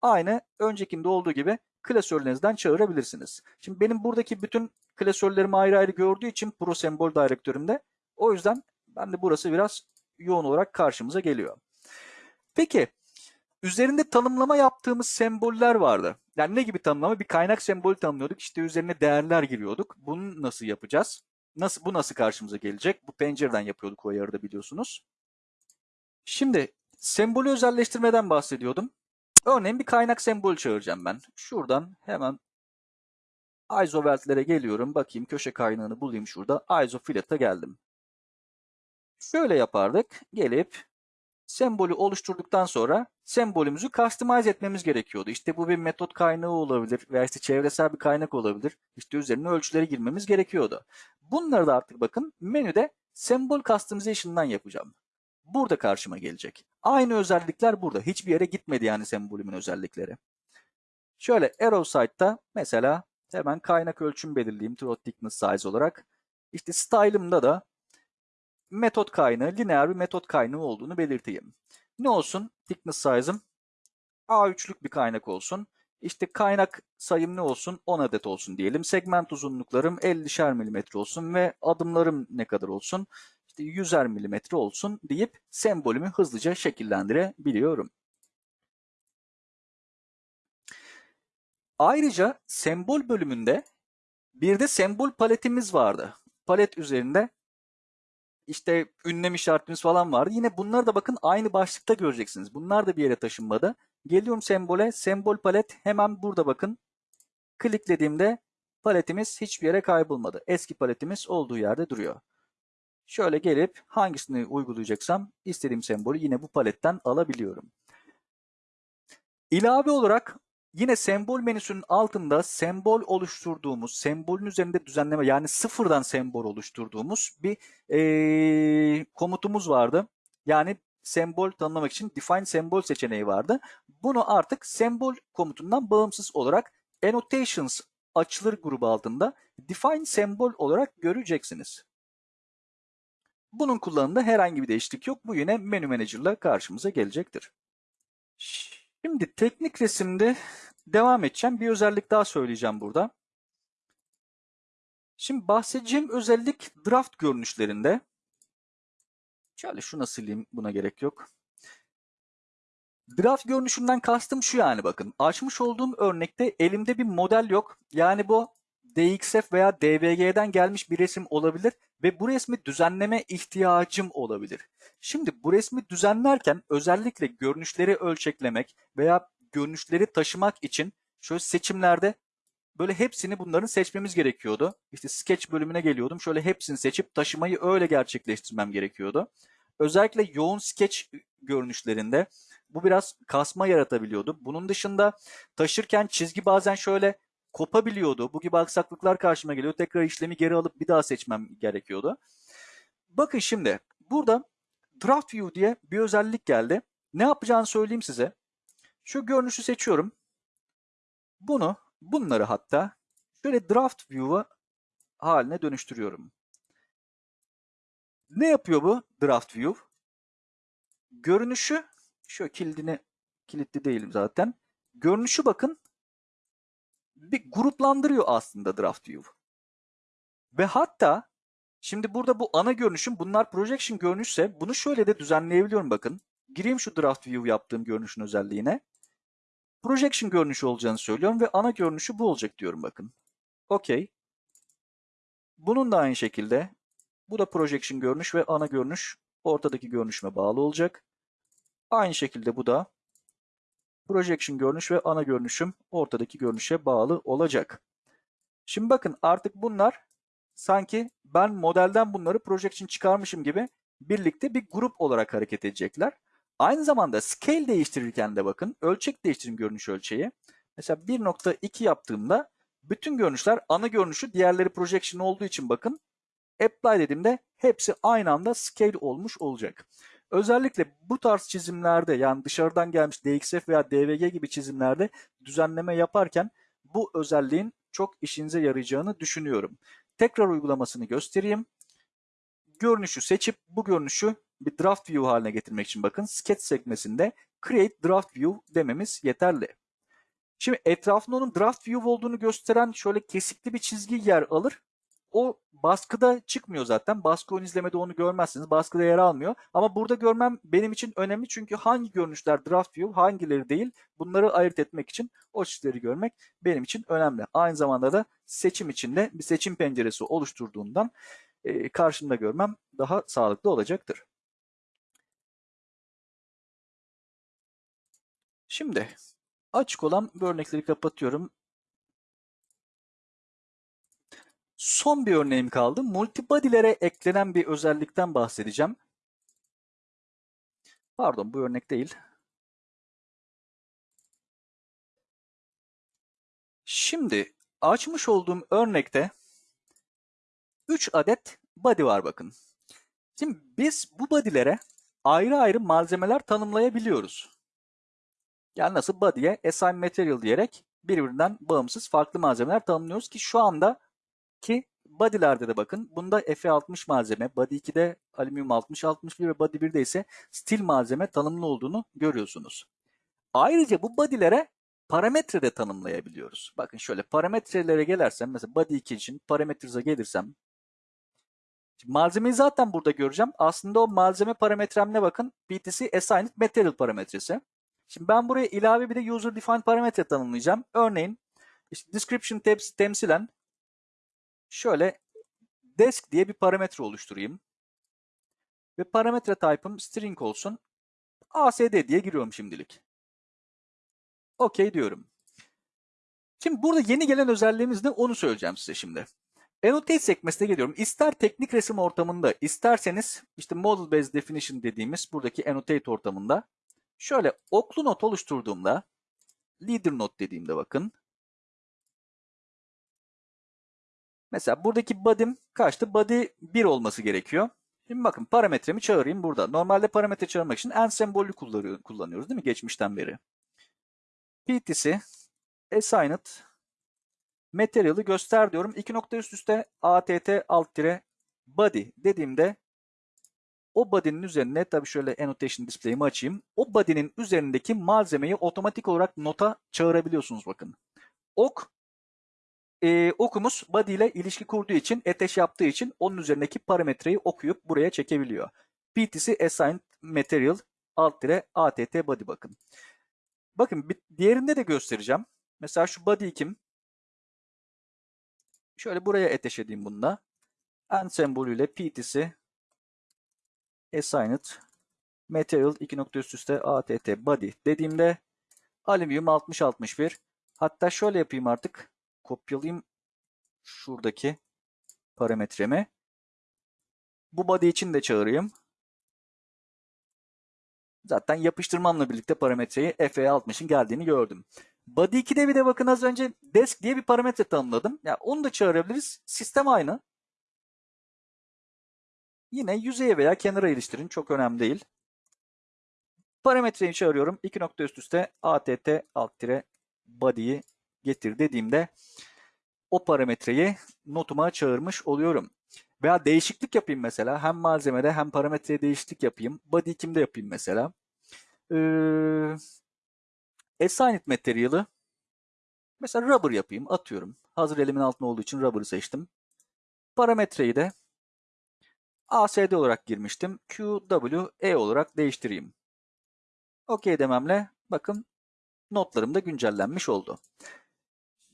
aynı öncekinde olduğu gibi klasörlerinizden çağırabilirsiniz. Şimdi benim buradaki bütün klasörlerimi ayrı ayrı gördüğü için Pro Sembol Direktörümde o yüzden ben de burası biraz yoğun olarak karşımıza geliyor. Peki üzerinde tanımlama yaptığımız semboller vardı. Yani ne gibi tanımlama? Bir kaynak sembolü tanımlıyorduk. İşte üzerine değerler giriyorduk. Bunu nasıl yapacağız? Nasıl bu nasıl karşımıza gelecek? Bu pencereden yapıyorduk o ayarı biliyorsunuz. Şimdi sembolü özelleştirmeden bahsediyordum. Örneğin bir kaynak sembol çağıracağım ben. Şuradan hemen Isoveltlere geliyorum. Bakayım köşe kaynağını bulayım şurada. Isofillet'e geldim. Şöyle yapardık. Gelip sembolü oluşturduktan sonra sembolümüzü customize etmemiz gerekiyordu. İşte bu bir metot kaynağı olabilir veya işte çevresel bir kaynak olabilir. İşte üzerine ölçüleri girmemiz gerekiyordu. Bunları da artık bakın menüde sembol customization'dan yapacağım. Burada karşıma gelecek. Aynı özellikler burada. Hiçbir yere gitmedi yani sembolümün özellikleri. Şöyle arrow side'da mesela hemen kaynak ölçüm belirleyeyim throat thickness size olarak. İşte style'ımda da metot kaynağı, lineer bir metot kaynağı olduğunu belirteyim. Ne olsun? Thickness size'ım A3'lük bir kaynak olsun. İşte kaynak sayım ne olsun? 10 adet olsun diyelim. Segment uzunluklarım 50'şer milimetre olsun ve adımlarım ne kadar olsun? İşte 100'er milimetre olsun deyip sembolümü hızlıca şekillendirebiliyorum. Ayrıca sembol bölümünde bir de sembol paletimiz vardı. Palet üzerinde işte ünlem işaretimiz falan vardı. Yine bunlar da bakın aynı başlıkta göreceksiniz. Bunlar da bir yere taşınmadı. Geliyorum sembole. Sembol palet hemen burada bakın. Kliklediğimde paletimiz hiçbir yere kaybolmadı. Eski paletimiz olduğu yerde duruyor. Şöyle gelip hangisini uygulayacaksam istediğim sembolü yine bu paletten alabiliyorum. İlave olarak Yine sembol menüsünün altında sembol oluşturduğumuz, sembolün üzerinde düzenleme yani sıfırdan sembol oluşturduğumuz bir e, komutumuz vardı. Yani sembol tanımlamak için define sembol seçeneği vardı. Bunu artık sembol komutundan bağımsız olarak annotations açılır grubu altında define sembol olarak göreceksiniz. Bunun kullanımında herhangi bir değişiklik yok. Bu yine menü manager'la karşımıza gelecektir. Şimdi teknik resimde devam edeceğim. Bir özellik daha söyleyeceğim burada. Şimdi bahsedeceğim özellik draft görünüşlerinde. Şöyle şuna sileyim buna gerek yok. Draft görünüşünden kastım şu yani bakın. Açmış olduğum örnekte elimde bir model yok. Yani bu DXF veya DVG'den gelmiş bir resim olabilir ve bu resmi düzenleme ihtiyacım olabilir. Şimdi bu resmi düzenlerken özellikle görünüşleri ölçeklemek veya görünüşleri taşımak için şöyle seçimlerde böyle hepsini bunların seçmemiz gerekiyordu. İşte sketch bölümüne geliyordum. Şöyle hepsini seçip taşımayı öyle gerçekleştirmem gerekiyordu. Özellikle yoğun sketch görünüşlerinde bu biraz kasma yaratabiliyordu. Bunun dışında taşırken çizgi bazen şöyle kopabiliyordu. Bu gibi aksaklıklar karşıma geliyor. Tekrar işlemi geri alıp bir daha seçmem gerekiyordu. Bakın şimdi burada Draft View diye bir özellik geldi. Ne yapacağını söyleyeyim size. Şu görünüşü seçiyorum. Bunu, bunları hatta şöyle Draft View'a haline dönüştürüyorum. Ne yapıyor bu Draft View? Görünüşü, şu kilidini, kilitli değilim zaten. Görünüşü bakın bir gruplandırıyor aslında Draft View. Ve hatta şimdi burada bu ana görünüşüm bunlar projection görünüşse bunu şöyle de düzenleyebiliyorum bakın. Gireyim şu Draft View yaptığım görünüşün özelliğine. Projection görünüşü olacağını söylüyorum ve ana görünüşü bu olacak diyorum bakın. Okey. Bunun da aynı şekilde bu da projection görünüş ve ana görünüş ortadaki görünüşüme bağlı olacak. Aynı şekilde bu da projection görünüş ve ana görünüşüm ortadaki görünüşe bağlı olacak. Şimdi bakın artık bunlar sanki ben modelden bunları projection çıkarmışım gibi birlikte bir grup olarak hareket edecekler. Aynı zamanda scale değiştirirken de bakın ölçek değiştirin görünüş ölçeği. Mesela 1.2 yaptığımda bütün görünüşler ana görünüşü diğerleri projection olduğu için bakın apply dediğimde hepsi aynı anda scale olmuş olacak. Özellikle bu tarz çizimlerde yani dışarıdan gelmiş DXF veya DVG gibi çizimlerde düzenleme yaparken bu özelliğin çok işinize yarayacağını düşünüyorum. Tekrar uygulamasını göstereyim. Görünüşü seçip bu görünüşü bir draft view haline getirmek için bakın sketch sekmesinde create draft view dememiz yeterli. Şimdi etrafında onun draft view olduğunu gösteren şöyle kesikli bir çizgi yer alır. O baskıda çıkmıyor zaten. Baskı ön izlemede onu görmezsiniz. Baskıda yer almıyor. Ama burada görmem benim için önemli çünkü hangi görünüşler draft view, hangileri değil bunları ayırt etmek için o çizgileri görmek benim için önemli. Aynı zamanda da seçim içinde bir seçim penceresi oluşturduğundan e, karşımda görmem daha sağlıklı olacaktır. Şimdi açık olan bu örnekleri kapatıyorum. Son bir örneğim kaldı. Multibody'lere eklenen bir özellikten bahsedeceğim. Pardon bu örnek değil. Şimdi açmış olduğum örnekte 3 adet body var bakın. Şimdi biz bu body'lere ayrı ayrı malzemeler tanımlayabiliyoruz. Yani nasıl body'ye assign material diyerek birbirinden bağımsız farklı malzemeler tanımlıyoruz ki şu anda ki body'lerde de bakın bunda Fe60 malzeme, body 2'de alüminyum 60 61 ve body 1'de ise stil malzeme tanımlı olduğunu görüyorsunuz. Ayrıca bu body'lere parametre de tanımlayabiliyoruz. Bakın şöyle parametrelere gelirsem mesela body 2 için parametreze gelirsem malzemeyi zaten burada göreceğim. Aslında o malzeme parametremle bakın BTC Assigned Material parametresi. Şimdi ben buraya ilave bir de User Defined parametre tanımlayacağım. Örneğin işte description tabs temsilen şöyle desk diye bir parametre oluşturayım. Ve parametre type'ım string olsun. ASD diye giriyorum şimdilik. OK diyorum. Şimdi burada yeni gelen özelliğimiz ne onu söyleyeceğim size şimdi. Annotate sekmesine geliyorum. İster teknik resim ortamında, isterseniz işte Model Based Definition dediğimiz buradaki Annotate ortamında şöyle oklu not oluşturduğumda Leader Note dediğimde bakın. Mesela buradaki body'm kaçtı? Body 1 olması gerekiyor. Şimdi bakın parametremi çağırayım burada. Normalde parametre çağırmak için en sembolü kullanıyoruz değil mi geçmişten beri? PTC assigned material'ı göster diyorum. İki nokta üst üste att alt tire body dediğimde o body'nin üzerine tabii şöyle annotation display'imi açayım. O body'nin üzerindeki malzemeyi otomatik olarak nota çağırabiliyorsunuz bakın. Ok e, okumuz body ile ilişki kurduğu için, eteş yaptığı için onun üzerindeki parametreyi okuyup buraya çekebiliyor. PTC assigned material alt tire att body bakın. Bakın bir, diğerinde de göstereceğim. Mesela şu body kim? Şöyle buraya eteş edeyim bununla. End sembolüyle PTC assigned material 2 nokta üst üste att body dediğimde alüminyum 60 61 hatta şöyle yapayım artık kopyalayayım şuradaki parametremi bu body için de çağırayım zaten yapıştırmamla birlikte parametreyi FE60'ın geldiğini gördüm. Body 2'de bir de bakın az önce desk diye bir parametre tanımladım. Ya yani onu da çağırabiliriz. Sistem aynı. Yine yüzeye veya kenara iliştirin. Çok önemli değil. Parametreyi çağırıyorum. 2 nokta üst üste att alt tire body'yi getir dediğimde o parametreyi notuma çağırmış oluyorum. Veya değişiklik yapayım mesela. Hem malzemede hem parametreye değişiklik yapayım. Body 2'imde yapayım mesela. Ee, Assigned Material'ı mesela rubber yapayım. Atıyorum. Hazır elimin altında olduğu için rubber'ı seçtim. Parametreyi de ASD olarak girmiştim. QWE olarak değiştireyim. OK dememle bakın notlarım da güncellenmiş oldu.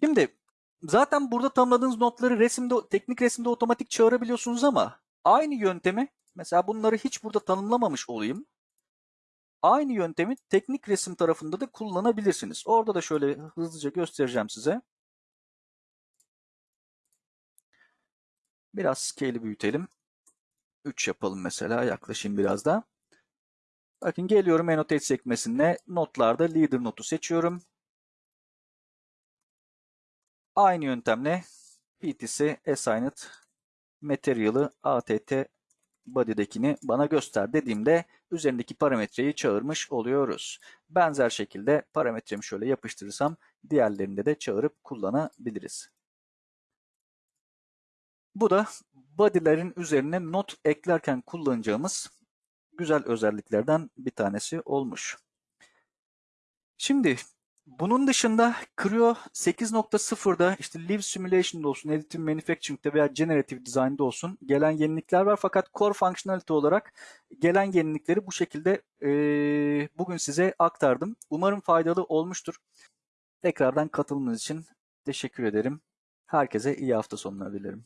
Şimdi zaten burada tanımladığınız notları resimde, teknik resimde otomatik çağırabiliyorsunuz ama aynı yöntemi mesela bunları hiç burada tanımlamamış olayım. Aynı yöntemi teknik resim tarafında da kullanabilirsiniz. Orada da şöyle hızlıca göstereceğim size. Biraz scale'i büyütelim. 3 yapalım mesela. Yaklaşayım biraz da. Bakın geliyorum Annotate sekmesine. Notlarda Leader notu seçiyorum. Aynı yöntemle PTC Assigned Material'ı ATT body'dekini bana göster dediğimde üzerindeki parametreyi çağırmış oluyoruz. Benzer şekilde parametremi şöyle yapıştırırsam diğerlerinde de çağırıp kullanabiliriz. Bu da body'lerin üzerine not eklerken kullanacağımız güzel özelliklerden bir tanesi olmuş. Şimdi bunun dışında Creo 8.0'da işte Live Simulation'da olsun, Additive Manufacturing'de veya Generative Design'da olsun gelen yenilikler var. Fakat Core Functionality olarak gelen yenilikleri bu şekilde e, bugün size aktardım. Umarım faydalı olmuştur. Tekrardan katılımınız için teşekkür ederim. Herkese iyi hafta sonları dilerim.